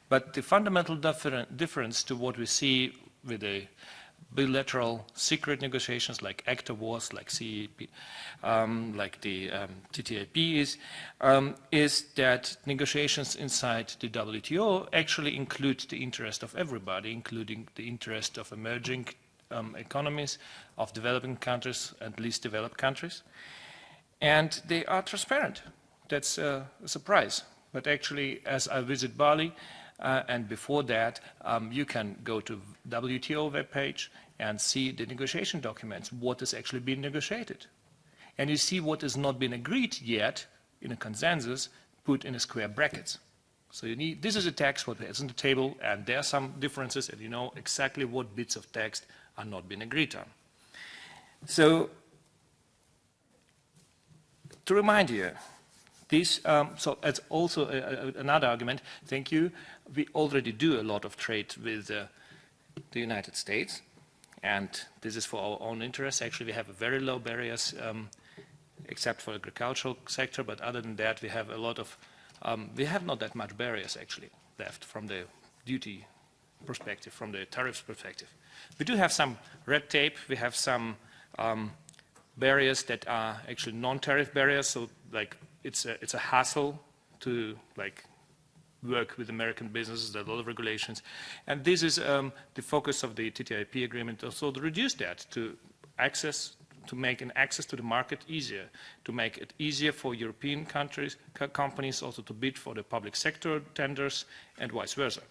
but the fundamental difference to what we see with the bilateral secret negotiations like ACTA was, like CEP, um, like the um, TTIP is, um, is that negotiations inside the WTO actually include the interest of everybody, including the interest of emerging um, economies, of developing countries and least developed countries. And they are transparent. That's a surprise. But actually, as I visit Bali, uh, and before that, um, you can go to WTO webpage and see the negotiation documents, what has actually been negotiated. And you see what has not been agreed yet in a consensus put in a square brackets. So you need, this is a text, what is on the table, and there are some differences, and you know exactly what bits of text are not being agreed on. So, to remind you, this, um, so that's also a, a, another argument. Thank you. We already do a lot of trade with uh, the United States, and this is for our own interest. Actually, we have a very low barriers, um, except for agricultural sector, but other than that, we have a lot of, um, we have not that much barriers actually left from the duty perspective, from the tariffs perspective. We do have some red tape, we have some um, barriers that are actually non-tariff barriers, so like it's a, it's a hassle to like work with American businesses, a lot of regulations. And this is um, the focus of the TTIP agreement, also to reduce that, to access, to make an access to the market easier, to make it easier for European countries, companies also to bid for the public sector tenders and vice versa.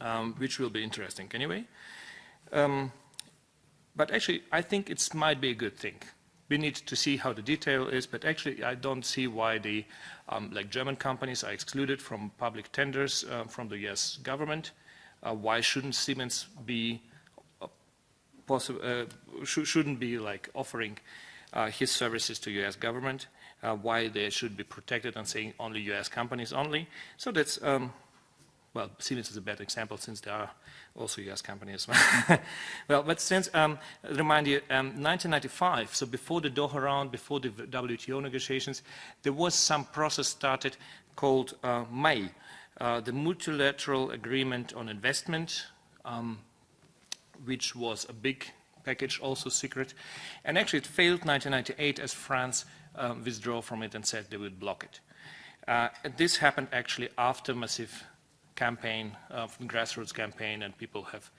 um, which will be interesting anyway. Um, but actually, I think it might be a good thing. We need to see how the detail is, but actually I don't see why the um, like German companies are excluded from public tenders uh, from the US government. Uh, why shouldn't Siemens be uh, uh sh shouldn't be like offering uh, his services to US government? Uh, why they should be protected and saying only US companies only? So that's um, well, Siemens is a bad example since there are also US companies. well, but since, um, remind you, um, 1995, so before the Doha round, before the WTO negotiations, there was some process started called uh, MAI, uh, the Multilateral Agreement on Investment, um, which was a big package, also secret. And actually it failed 1998 as France um, withdrew from it and said they would block it. Uh, this happened actually after massive campaign, uh, from grassroots campaign, and people have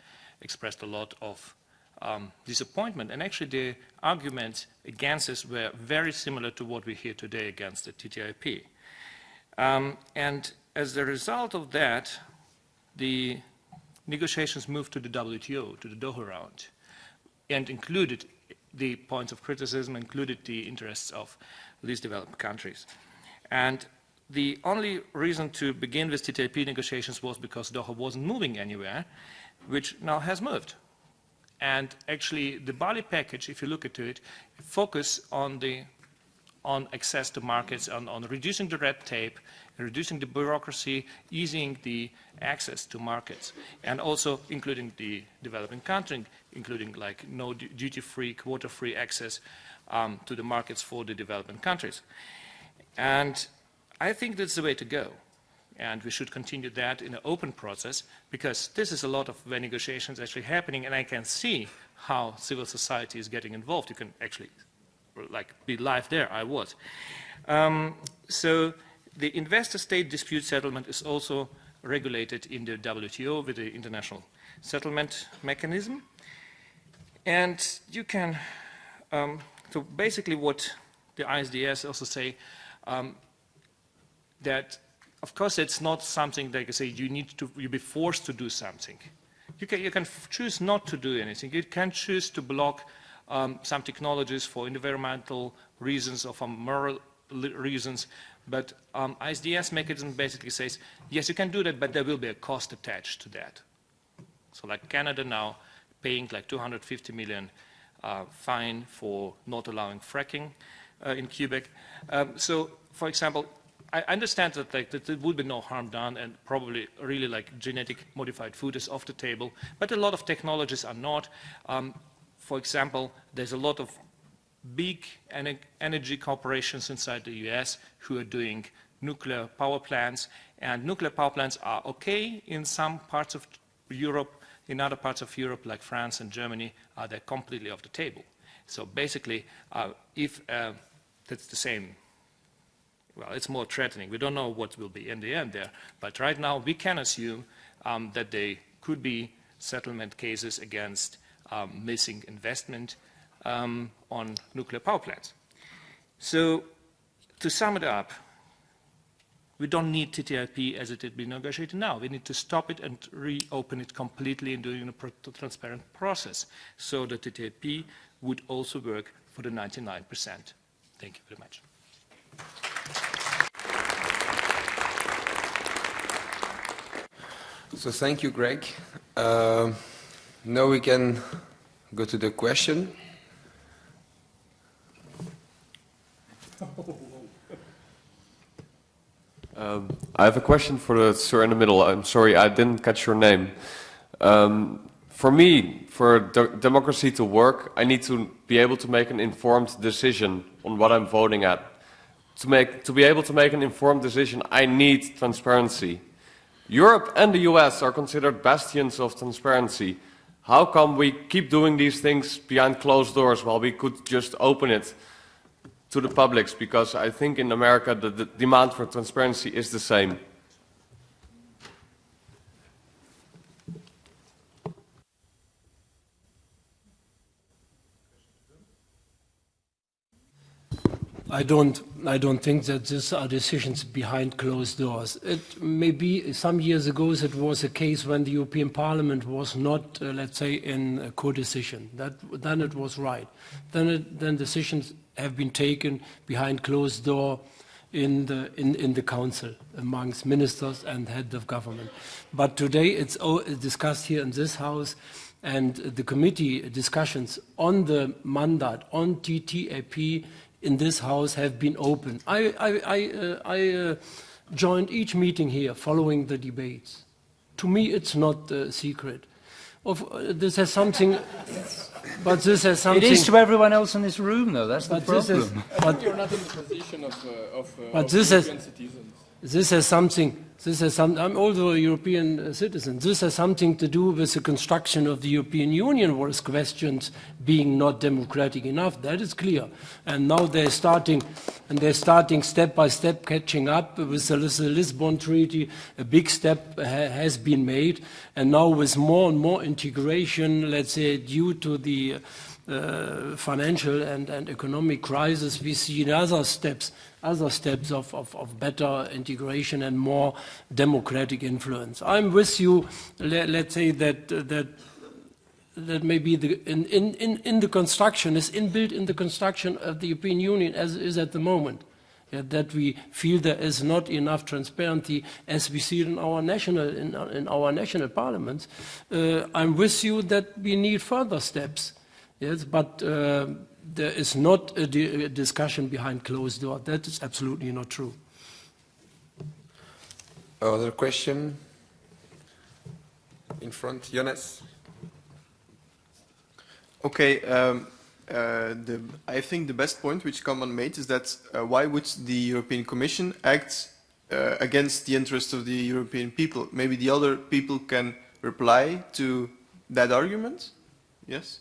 expressed a lot of um, disappointment. And actually the arguments against this were very similar to what we hear today against the TTIP. Um, and as a result of that, the negotiations moved to the WTO, to the Doha round, and included the points of criticism, included the interests of least developed countries. And the only reason to begin with TTIP negotiations was because Doha wasn't moving anywhere, which now has moved. And actually, the Bali package, if you look at it, focus on the on access to markets, on, on reducing the red tape, reducing the bureaucracy, easing the access to markets, and also including the developing country, including like no duty-free, quota-free access um, to the markets for the developing countries. And I think that's the way to go. And we should continue that in an open process because this is a lot of negotiations actually happening and I can see how civil society is getting involved. You can actually like be live there, I was. Um, so the investor-state dispute settlement is also regulated in the WTO with the International Settlement Mechanism. And you can, um, so basically what the ISDS also say, um, that, of course, it's not something that you say you need to you be forced to do something. You can, you can choose not to do anything. You can choose to block um, some technologies for environmental reasons or for moral reasons, but um, ISDS mechanism basically says, yes, you can do that, but there will be a cost attached to that. So like Canada now paying like 250 million uh, fine for not allowing fracking uh, in Quebec. Um, so, for example, I understand that, like, that there would be no harm done and probably really like genetic modified food is off the table, but a lot of technologies are not. Um, for example, there's a lot of big energy corporations inside the US who are doing nuclear power plants, and nuclear power plants are okay in some parts of Europe, in other parts of Europe like France and Germany, uh, they're completely off the table. So basically, uh, if uh, that's the same well, it's more threatening. We don't know what will be in the end there. But right now, we can assume um, that there could be settlement cases against um, missing investment um, on nuclear power plants. So to sum it up, we don't need TTIP as it has been negotiated now. We need to stop it and reopen it completely and doing a transparent process so that TTIP would also work for the 99%. Thank you very much. So thank you, Greg. Uh, now we can go to the question. Um, I have a question for the sir in the middle. I'm sorry, I didn't catch your name. Um, for me, for democracy to work, I need to be able to make an informed decision on what I'm voting at. To, make, to be able to make an informed decision, I need transparency. Europe and the US are considered bastions of transparency. How come we keep doing these things behind closed doors while we could just open it to the publics? Because I think in America the, the demand for transparency is the same. I don't, I don't think that these are decisions behind closed doors. It may be some years ago it was a case when the European Parliament was not, uh, let's say, in a co-decision. Then it was right. Then, it, then decisions have been taken behind closed door in the, in, in the council amongst ministers and heads of government. But today it's discussed here in this house and the committee discussions on the mandate, on TTIP in this house have been open. I, I, I, uh, I uh, joined each meeting here following the debates. To me, it's not a secret. Of, uh, this has something, but this has something. It is to everyone else in this room, though. That's the but this problem. is, but, You're not in the position of, uh, of, uh, But of this is- European citizens. this has something. This has some. I'm also a European uh, citizen. This has something to do with the construction of the European Union, was questioned being not democratic enough. That is clear. And now they're starting, and they're starting step by step catching up with the, Lis- the Lisbon Treaty. A big step ha- has been made, and now with more and more integration, let's say, due to the uh, financial and, and economic crisis, we see other steps, other steps of, of, of better integration and more democratic influence. I'm with you. Let, let's say that uh, that that maybe the, in, in, in, in the construction is inbuilt in the construction of the European Union as it is at the moment. Yeah, that we feel there is not enough transparency as we see it in our national in, in our national parliaments. Uh, I'm with you that we need further steps. Yes, but uh, there is not a, di- a discussion behind closed door. That is absolutely not true. Other question? In front, Jonas? Okay, um, uh, the, I think the best point which Kampmann made is that uh, why would the European Commission act uh, against the interest of the European people? Maybe the other people can reply to that argument? Yes?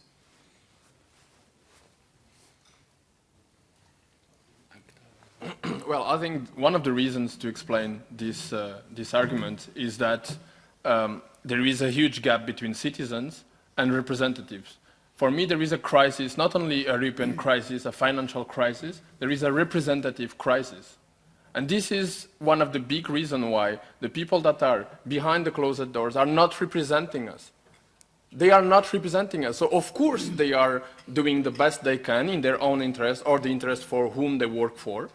Well, I think one of the reasons to explain this, uh, this argument is that um, there is a huge gap between citizens and representatives. For me, there is a crisis, not only a European crisis, a financial crisis, there is a representative crisis. And this is one of the big reasons why the people that are behind the closed doors are not representing us. They are not representing us. So of course they are doing the best they can in their own interest or the interest for whom they work for.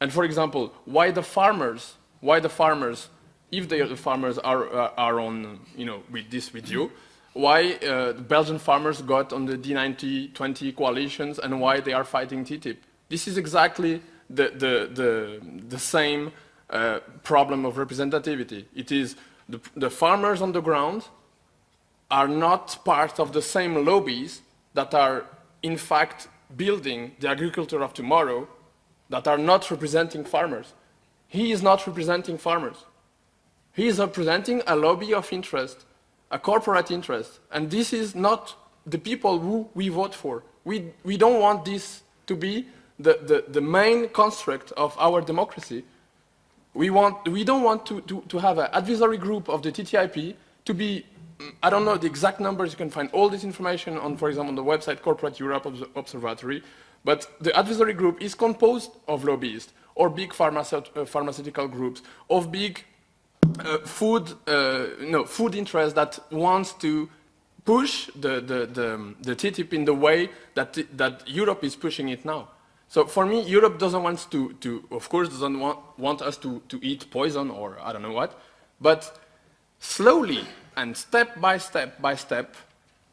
And for example, why the farmers, why the farmers, if the farmers are, uh, are on, you know, with this with you, why uh, the Belgian farmers got on the D19-20 coalitions and why they are fighting TTIP. This is exactly the, the, the, the same uh, problem of representativity. It is the, the farmers on the ground are not part of the same lobbies that are in fact building the agriculture of tomorrow that are not representing farmers. He is not representing farmers. He is representing a lobby of interest, a corporate interest. And this is not the people who we vote for. We, we don't want this to be the, the, the main construct of our democracy. We, want, we don't want to, to, to have an advisory group of the TTIP to be, I don't know the exact numbers, you can find all this information on, for example, on the website Corporate Europe Observatory, but the advisory group is composed of lobbyists or big pharmaceut- uh, pharmaceutical groups, of big uh, food, uh, no, food that wants to push the, the, the, the TTIP in the way that, that Europe is pushing it now. So for me, Europe doesn't want to, to of course, doesn't want, want us to, to eat poison or I don't know what, but slowly and step by step by step,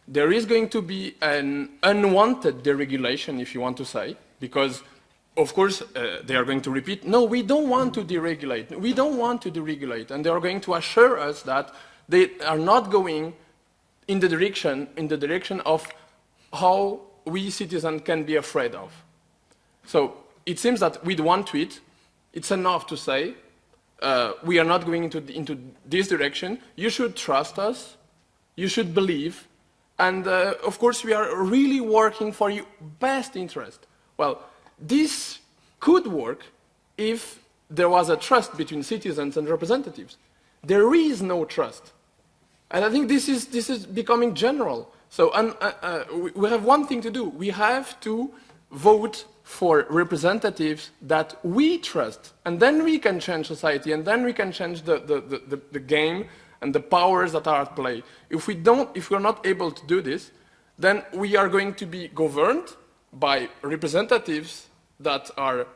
there is going to be an unwanted deregulation, if you want to say, because of course, uh, they are going to repeat, no, we don't want to deregulate. We don't want to deregulate. And they are going to assure us that they are not going in the direction, in the direction of how we citizens can be afraid of. So it seems that with one tweet, it's enough to say, uh, we are not going into, into this direction. You should trust us. You should believe. And uh, of course, we are really working for your best interest. Well, this could work if there was a trust between citizens and representatives. There is no trust. And I think this is, this is becoming general. So and, uh, uh, we- have one thing to do. We have to vote for representatives that we trust. And then we can change society, and then we can change the, the, the, the, the game and the powers that are at play. If we don't, if we're not able to do this, then we are going to be governed by representatives that are,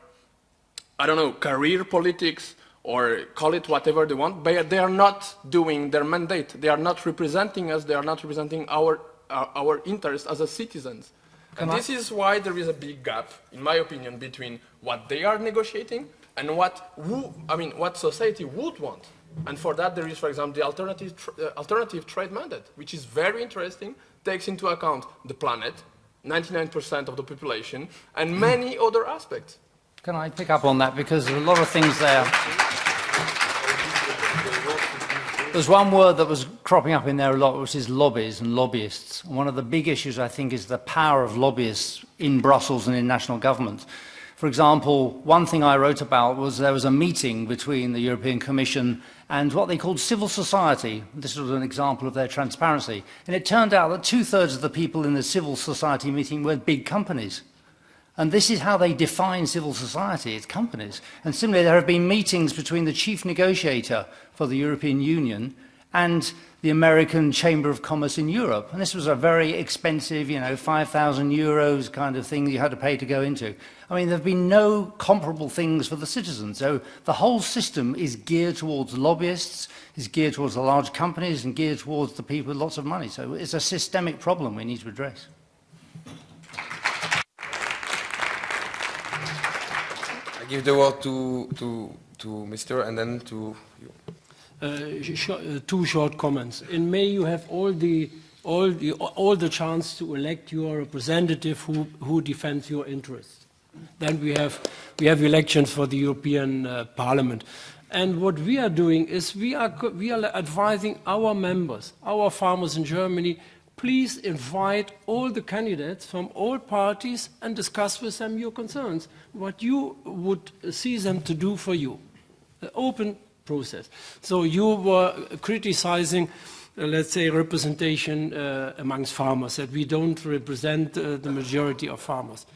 I don't know, career politics or call it whatever they want, but they are not doing their mandate. They are not representing us. They are not representing our, our, our interests as a citizens. Can and I- this is why there is a big gap, in my opinion, between what they are negotiating and what, who, I mean, what society would want. And for that, there is, for example, the alternative, uh, alternative trade mandate, which is very interesting, takes into account the planet, 99% of the population, and many other aspects. Can I pick up on that? Because there are a lot of things there. There's one word that was cropping up in there a lot, which is lobbies and lobbyists. And one of the big issues, I think, is the power of lobbyists in Brussels and in national government. For example, one thing I wrote about was there was a meeting between the European Commission and what they called civil society. This was an example of their transparency. And it turned out that two-thirds of the people in the civil society meeting were big companies. And this is how they define civil society, it's companies. And similarly, there have been meetings between the chief negotiator for the European Union and the American Chamber of Commerce in Europe. And this was a very expensive, you know, 5,000 euros kind of thing you had to pay to go into. I mean, there have been no comparable things for the citizens. So the whole system is geared towards lobbyists, is geared towards the large companies and geared towards the people with lots of money. So it's a systemic problem we need to address. I give the word to, to, to Mr. and then to you. Uh, sh- uh, two short comments. In May, you have all the all the all the chance to elect your representative who who defends your interests. Then we have we have elections for the European uh, Parliament, and what we are doing is we are we are advising our members, our farmers in Germany. Please invite all the candidates from all parties and discuss with them your concerns, what you would see them to do for you. Open process. So you were criticizing, uh, let's say, representation uh, amongst farmers, that we don't represent uh, the majority of farmers.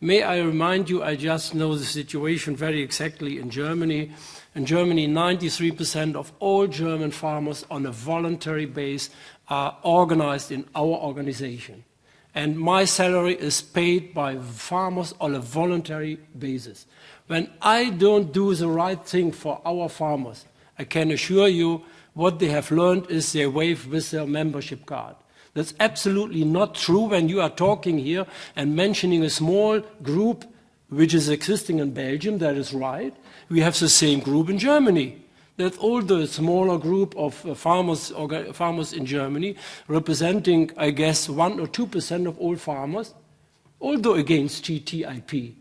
May I remind you, I just know the situation very exactly in Germany. In Germany, 93% of all German farmers on a voluntary base are organized in our organization. And my salary is paid by farmers on a voluntary basis. When I don't do the right thing for our farmers, I can assure you what they have learned is they wave with their membership card. That's absolutely not true when you are talking here and mentioning a small group which is existing in Belgium, that is right. We have the same group in Germany. That all the smaller group of uh, farmers, farmers in Germany, representing, I guess, 1 or 2% of all farmers, although against TTIP.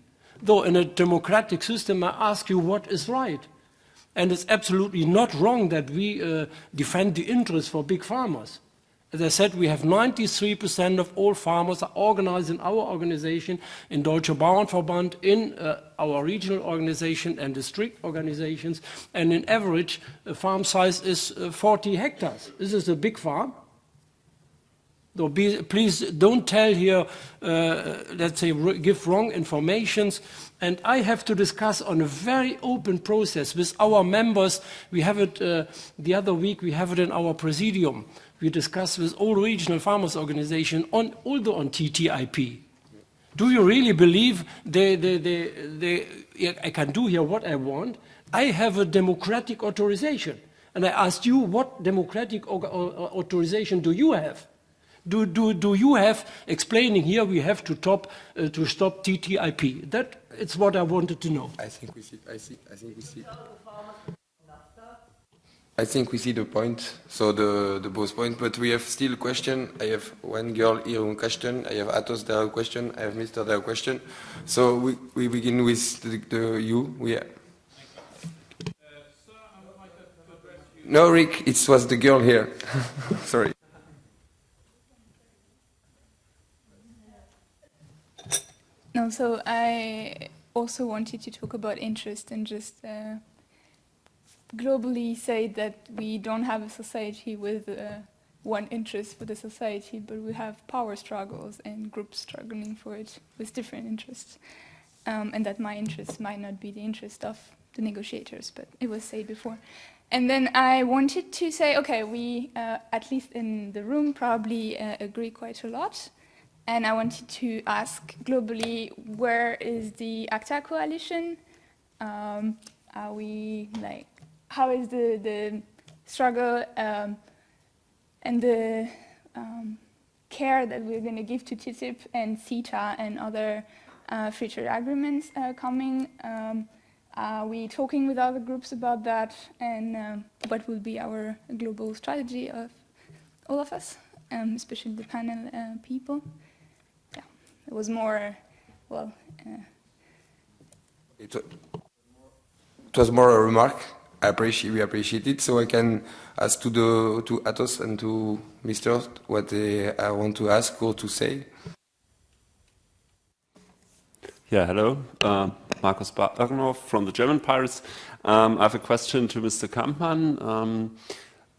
Though in a democratic system, I ask you what is right. And it's absolutely not wrong that we uh, defend the interests for big farmers. As I said, we have 93% of all farmers are organized in our organization, in Deutsche Bauernverband, in uh, our regional organization and district organizations. And in average, the farm size is uh, 40 hectares. This is a big farm. So be, please don't tell here, uh, let's say, give wrong informations. And I have to discuss on a very open process with our members. We have it uh, the other week, we have it in our presidium. We discuss with all regional farmers organizations, on, although on TTIP. Do you really believe they, they, they, they, I can do here what I want? I have a democratic authorization. And I asked you, what democratic au- au- authorization do you have? Do, do, do you have explaining here we have to, top, uh, to stop TTIP? That is what I wanted to know. I think we see, I see, I think we see. I think we see the point, so the, the both point, but we have still question. I have one girl here one question, I have Atos there a question, I have Mr. there a question. So we, we begin with the, the you, we No, Rick, it was the girl here. Sorry. No, so I also wanted to talk about interest and just uh, globally say that we don't have a society with uh, one interest for the society, but we have power struggles and groups struggling for it with different interests. um, and that my interest might not be the interest of the negotiators, but it was said before. And then I wanted to say, okay, we, uh, at least in the room, probably uh, agree quite a lot. And I wanted to ask globally, where is the ACTA coalition? Um, are we like, how is the, the struggle um, and the um, care that we're going to give to TTIP and CETA and other uh, agreements uh, coming? Um, are we talking with other groups about that? And um, what will be our global strategy of all of us, um, especially the panel uh, people? Yeah, it was more, well. Uh, it, it was more a remark. I appreciate, we appreciate it. So I can ask to the to Atos and to Mr. what they, I want to ask or to say. Yeah, hello. Uh, Markus Bagnov from the German Pirates. Um, I have a question to Mr. Kampmann. Um,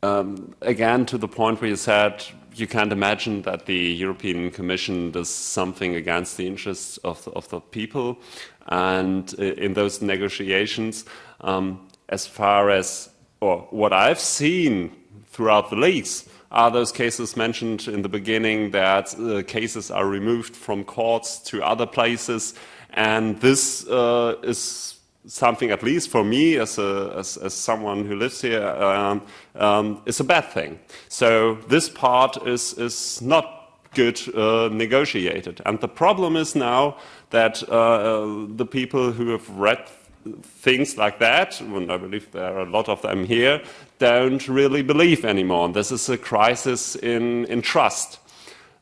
um, again, to the point where you said you can't imagine that the European Commission does something against the interests of the, of the people. And in those negotiations, um, as far as or what I've seen throughout the leaks, are those cases mentioned in the beginning that uh, cases are removed from courts to other places and this uh, is something, at least for me, as, a, as, as someone who lives here, um, um, is a bad thing. So this part is, is not good uh, negotiated. And the problem is now that uh, the people who have read things like that, and I believe there are a lot of them here, don't really believe anymore. And this is a crisis in, in trust.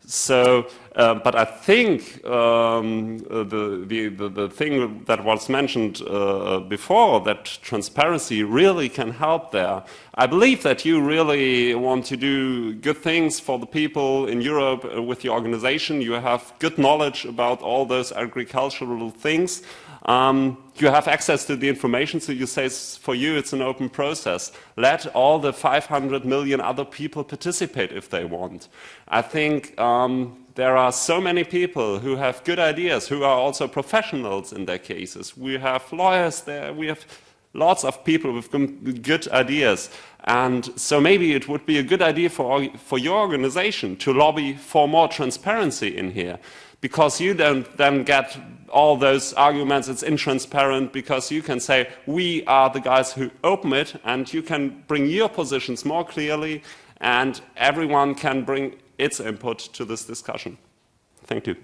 So, uh, but I think um, the, the, the, the, thing that was mentioned uh, before, that transparency really can help there. I believe that you really want to do good things for the people in Europe uh, with your organization. You have good knowledge about all those agricultural things. Um, you have access to the information, so you say for you it's an open process. Let all the 500 million other people participate if they want. I think um, there are so many people who have good ideas, who are also professionals in their cases. We have lawyers there, we have lots of people with good ideas. And so maybe it would be a good idea for, for your organization to lobby for more transparency in here because you don't then get all those arguments, it's intransparent, because you can say, we are the guys who open it, and you can bring your positions more clearly, and everyone can bring its input to this discussion. Thank you.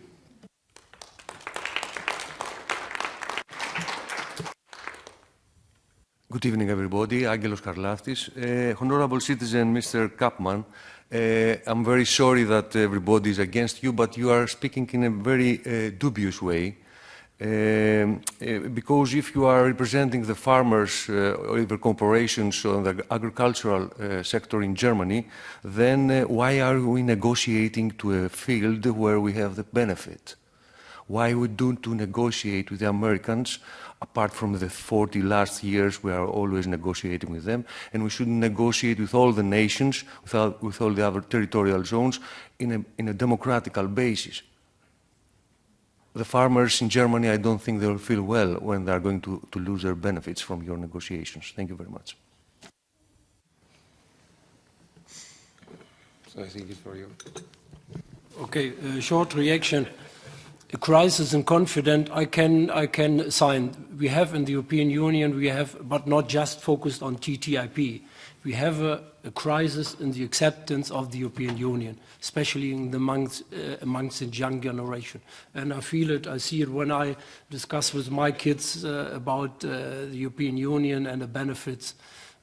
Good evening, everybody. Angelos Karlaftis. Uh, honorable citizen, Mr. Kampmann, uh, I'm very sorry that everybody is against you, but you are speaking in a very uh, dubious way. Um, uh, because if you are representing the farmers uh, or the corporations on the agricultural uh, sector in Germany, then uh, why are we negotiating to a field where we have the benefit? Why we don't to negotiate with the Americans apart from the 40 last years, we are always negotiating with them, and we should negotiate with all the nations, with all, with all the other territorial zones, in a, in a democratical basis. The farmers in Germany, I don't think they'll feel well when they're going to, to lose their benefits from your negotiations. Thank you very much. So I think it's for you. Okay, a short reaction a crisis in confidence, I can, I can sign. We have in the European Union, we have, but not just focused on TTIP. We have a, a crisis in the acceptance of the European Union, especially in the amongst, uh, amongst the young generation. And I feel it, I see it when I discuss with my kids uh, about uh, the European Union and the benefits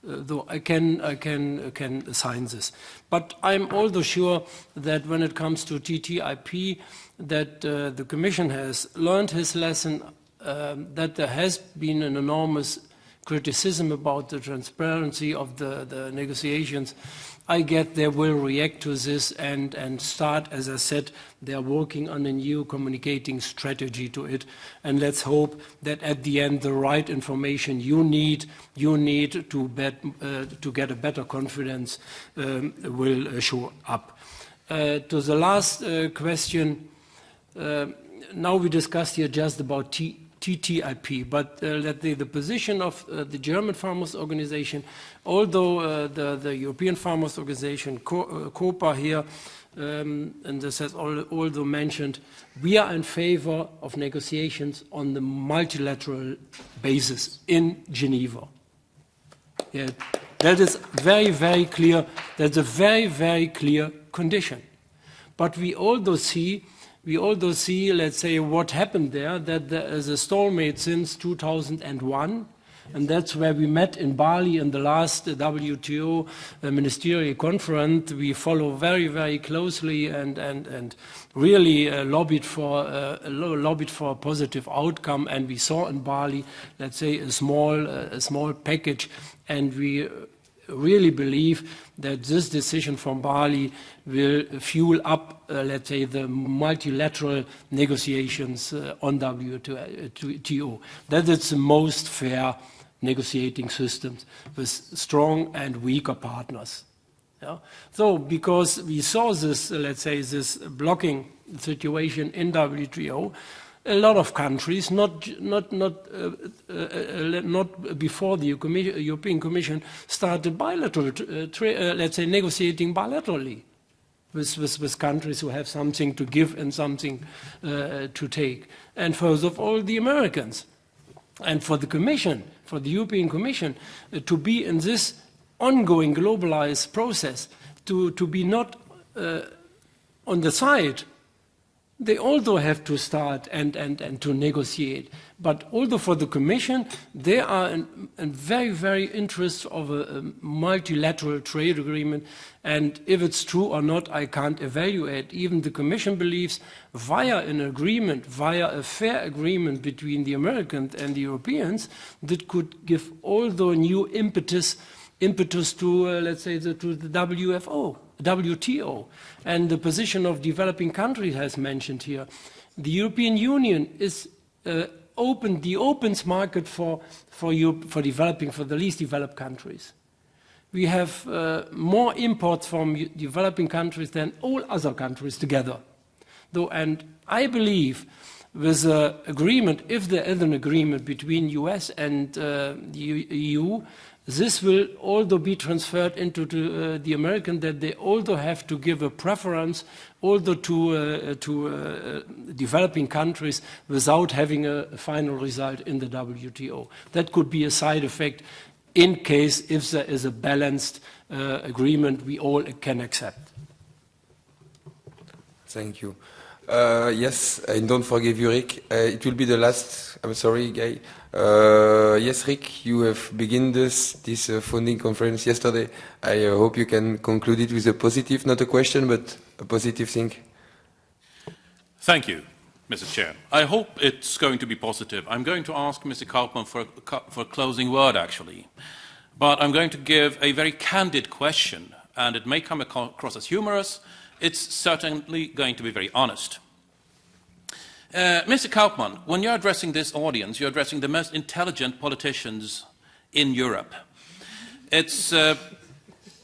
though I can, I can, can sign this. But I'm also sure that when it comes to TTIP, that uh, the Commission has learned his lesson, um, that there has been an enormous criticism about the transparency of the, the negotiations. I get they will react to this and, and start, as I said, they are working on a new communicating strategy to it. And let's hope that at the end, the right information you need, you need to, bet, uh, to get a better confidence um, will uh, show up. Uh, to the last uh, question, uh, now we discussed here just about T TTIP, but uh, that the, the position of uh, the German Farmers Organization, although uh, the, the European Farmers Organization, Co uh, COPA here, um, and this has also mentioned, we are in favor of negotiations on the multilateral basis in Geneva. Yeah, that is very, very clear. That's a very, very clear condition. But we also see, we also see, let's say, what happened there, that there is a stalemate since 2001, and that's where we met in Bali in the last WTO uh, ministerial conference. We follow very, very closely and, and, and really uh, lobbied, for, uh, lobbied for a positive outcome. And we saw in Bali, let's say, a small, uh, a small package. And we really believe that this decision from Bali will fuel up, uh, let's say, the multilateral negotiations uh, on WTO. That is the most fair negotiating systems with strong and weaker partners. Yeah? So because we saw this, uh, let's say, this blocking situation in WTO, a lot of countries, not, not, not, uh, uh, uh, not before the European Commission started bilateral, uh, uh, let's say, negotiating bilaterally with, with, with, countries who have something to give and something uh, to take. And first of all, the Americans. And for the Commission, for the European Commission, to be in this ongoing globalized process, to, to be not on the side they also have to start and, and, and to negotiate. But although for the Commission, they are in, in very, very interest of a, a, multilateral trade agreement. And if it's true or not, I can't evaluate. Even the Commission believes via an agreement, via a fair agreement between the Americans and the Europeans, that could give all the new impetus, impetus to, uh, let's say, the, to the WFO. WTO and the position of developing countries has mentioned here. The European Union is uh, open, the opens market for, for, Europe, for developing, for the least developed countries. We have uh, more imports from developing countries than all other countries together. Though, and I believe with the agreement, if there is an agreement between US and uh, the EU, this will also be transferred into the, uh, the, American that they also have to give a preference also to, uh, to uh, developing countries without having a, a, final result in the WTO. That could be a side effect in case if there is a balanced uh, agreement we all can accept. Thank you. Uh, yes, and don't forgive you, Rick. Uh, it will be the last, I'm sorry, Guy. Uh, yes, Rick, you have begun this, this uh, funding conference yesterday. I uh, hope you can conclude it with a positive, not a question, but a positive thing. Thank you, Mr. Chair. I hope it's going to be positive. I'm going to ask Mr. Kampmann for, for a closing word, actually. But I'm going to give a very candid question, and it may come across as humorous. It's certainly going to be very honest. Uh, Mr. Kampmann, when you're addressing this audience, you're addressing the most intelligent politicians in Europe. It's, uh,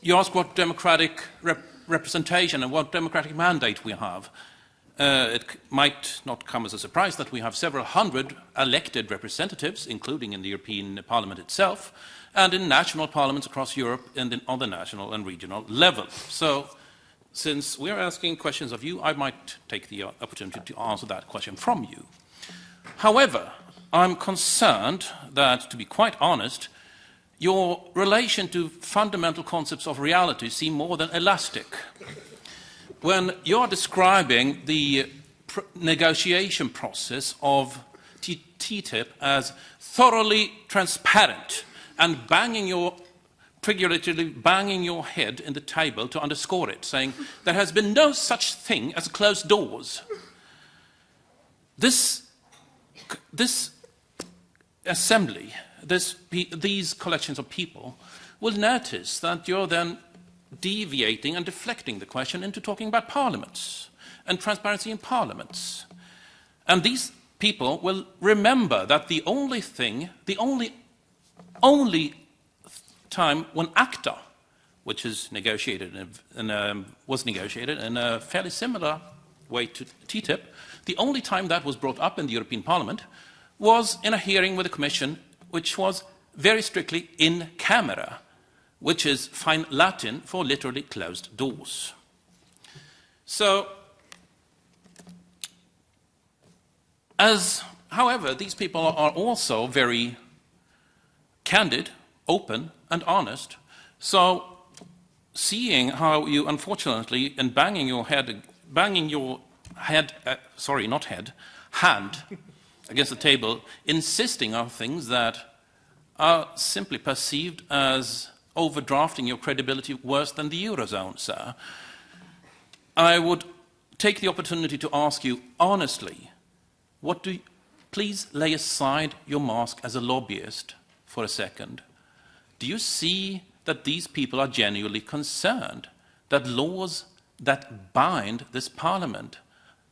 you ask what democratic rep representation and what democratic mandate we have. Uh, it might not come as a surprise that we have several hundred elected representatives, including in the European Parliament itself, and in national parliaments across Europe and in, on the national and regional level. So since we're asking questions of you, I might take the uh, opportunity to answer that question from you. However, I'm concerned that, to be quite honest, your relation to fundamental concepts of reality seem more than elastic. When you're describing the pr negotiation process of TTIP as thoroughly transparent and banging your figuratively banging your head in the table to underscore it, saying, There has been no such thing as closed doors. This, this assembly, this, these collections of people, will notice that you're then deviating and deflecting the question into talking about parliaments and transparency in parliaments. And these people will remember that the only thing, the only, only time when ACTA, which is negotiated in, in a, was negotiated in a fairly similar way to TTIP, the only time that was brought up in the European Parliament was in a hearing with the Commission, which was very strictly in camera, which is fine Latin for literally closed doors. So, as, however, these people are also very candid, open, and honest. So, seeing how you, unfortunately, in banging your head, banging your head, uh, sorry, not head, hand against the table, insisting on things that are simply perceived as overdrafting your credibility worse than the Eurozone, sir. I would take the opportunity to ask you honestly, what do you, please lay aside your mask as a lobbyist for a second. Do you see that these people are genuinely concerned that laws that bind this parliament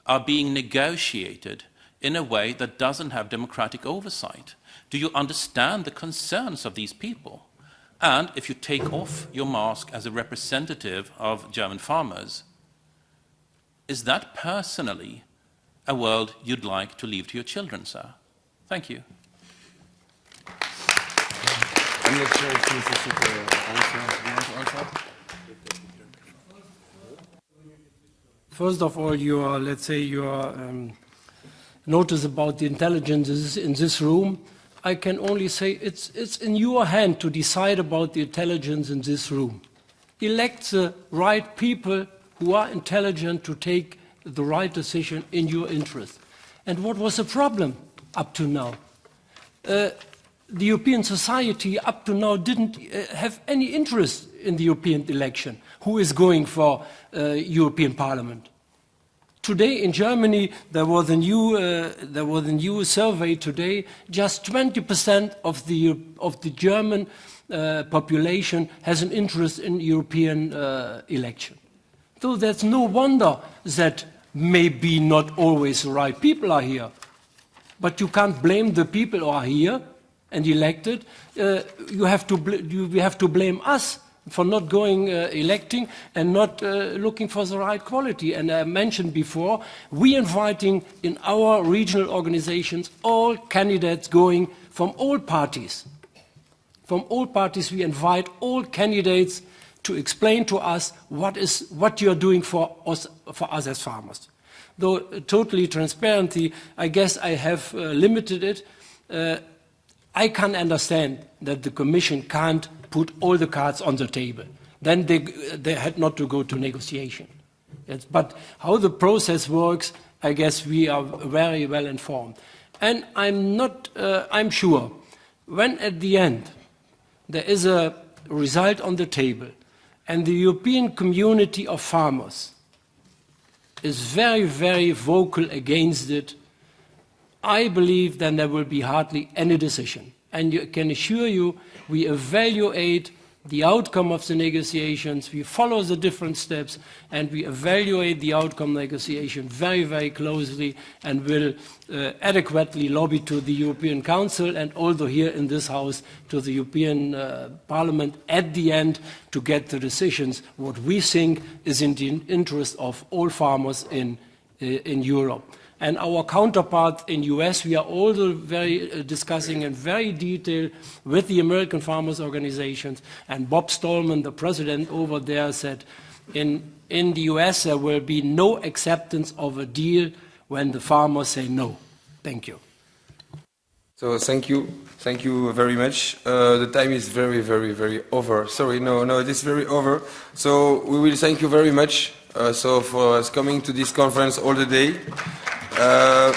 are being negotiated in a way that doesn't have democratic oversight? Do you understand the concerns of these people? And if you take off your mask as a representative of German farmers, is that personally a world you'd like to leave to your children, sir? Thank you. First of all, your, let's say, your um, notice about the intelligences in this room, I can only say it's, it's in your hand to decide about the intelligence in this room. Elect the right people who are intelligent to take the right decision in your interest. And what was the problem up to now? Uh, the European society up to now didn't uh, have any interest in the European election, who is going for uh, European Parliament. Today in Germany, there was a new, uh, there was a new survey today, just 20% of the, of the German uh, population has an interest in European uh, election. So there's no wonder that maybe not always the right people are here. But you can't blame the people who are here and elected, uh, you, have to you have to blame us for not going uh, electing and not uh, looking for the right quality. And I mentioned before, we inviting in our regional organizations all candidates going from all parties. From all parties, we invite all candidates to explain to us what is what you're doing for us, for us as farmers. Though uh, totally transparently, I guess I have uh, limited it. Uh, I can understand that the Commission can't put all the cards on the table. Then they, they had not to go to negotiation. But how the process works, I guess we are very well informed. And I'm not, uh, I'm sure, when at the end there is a result on the table and the European community of farmers is very, very vocal against it, I believe then there will be hardly any decision. And I can assure you, we evaluate the outcome of the negotiations, we follow the different steps, and we evaluate the outcome negotiation very, very closely and will uh, adequately lobby to the European Council and also here in this House to the European uh, Parliament at the end to get the decisions what we think is in the interest of all farmers in, uh, in Europe. And our counterpart in US, we are also very uh, discussing in very detail with the American farmers organizations. And Bob Stallman, the president over there, said in, in the US there will be no acceptance of a deal when the farmers say no. Thank you. So thank you, thank you very much. Uh, the time is very, very, very over. Sorry, no, no, it is very over. So we will thank you very much. Uh, so for us coming to this conference all the day. 呃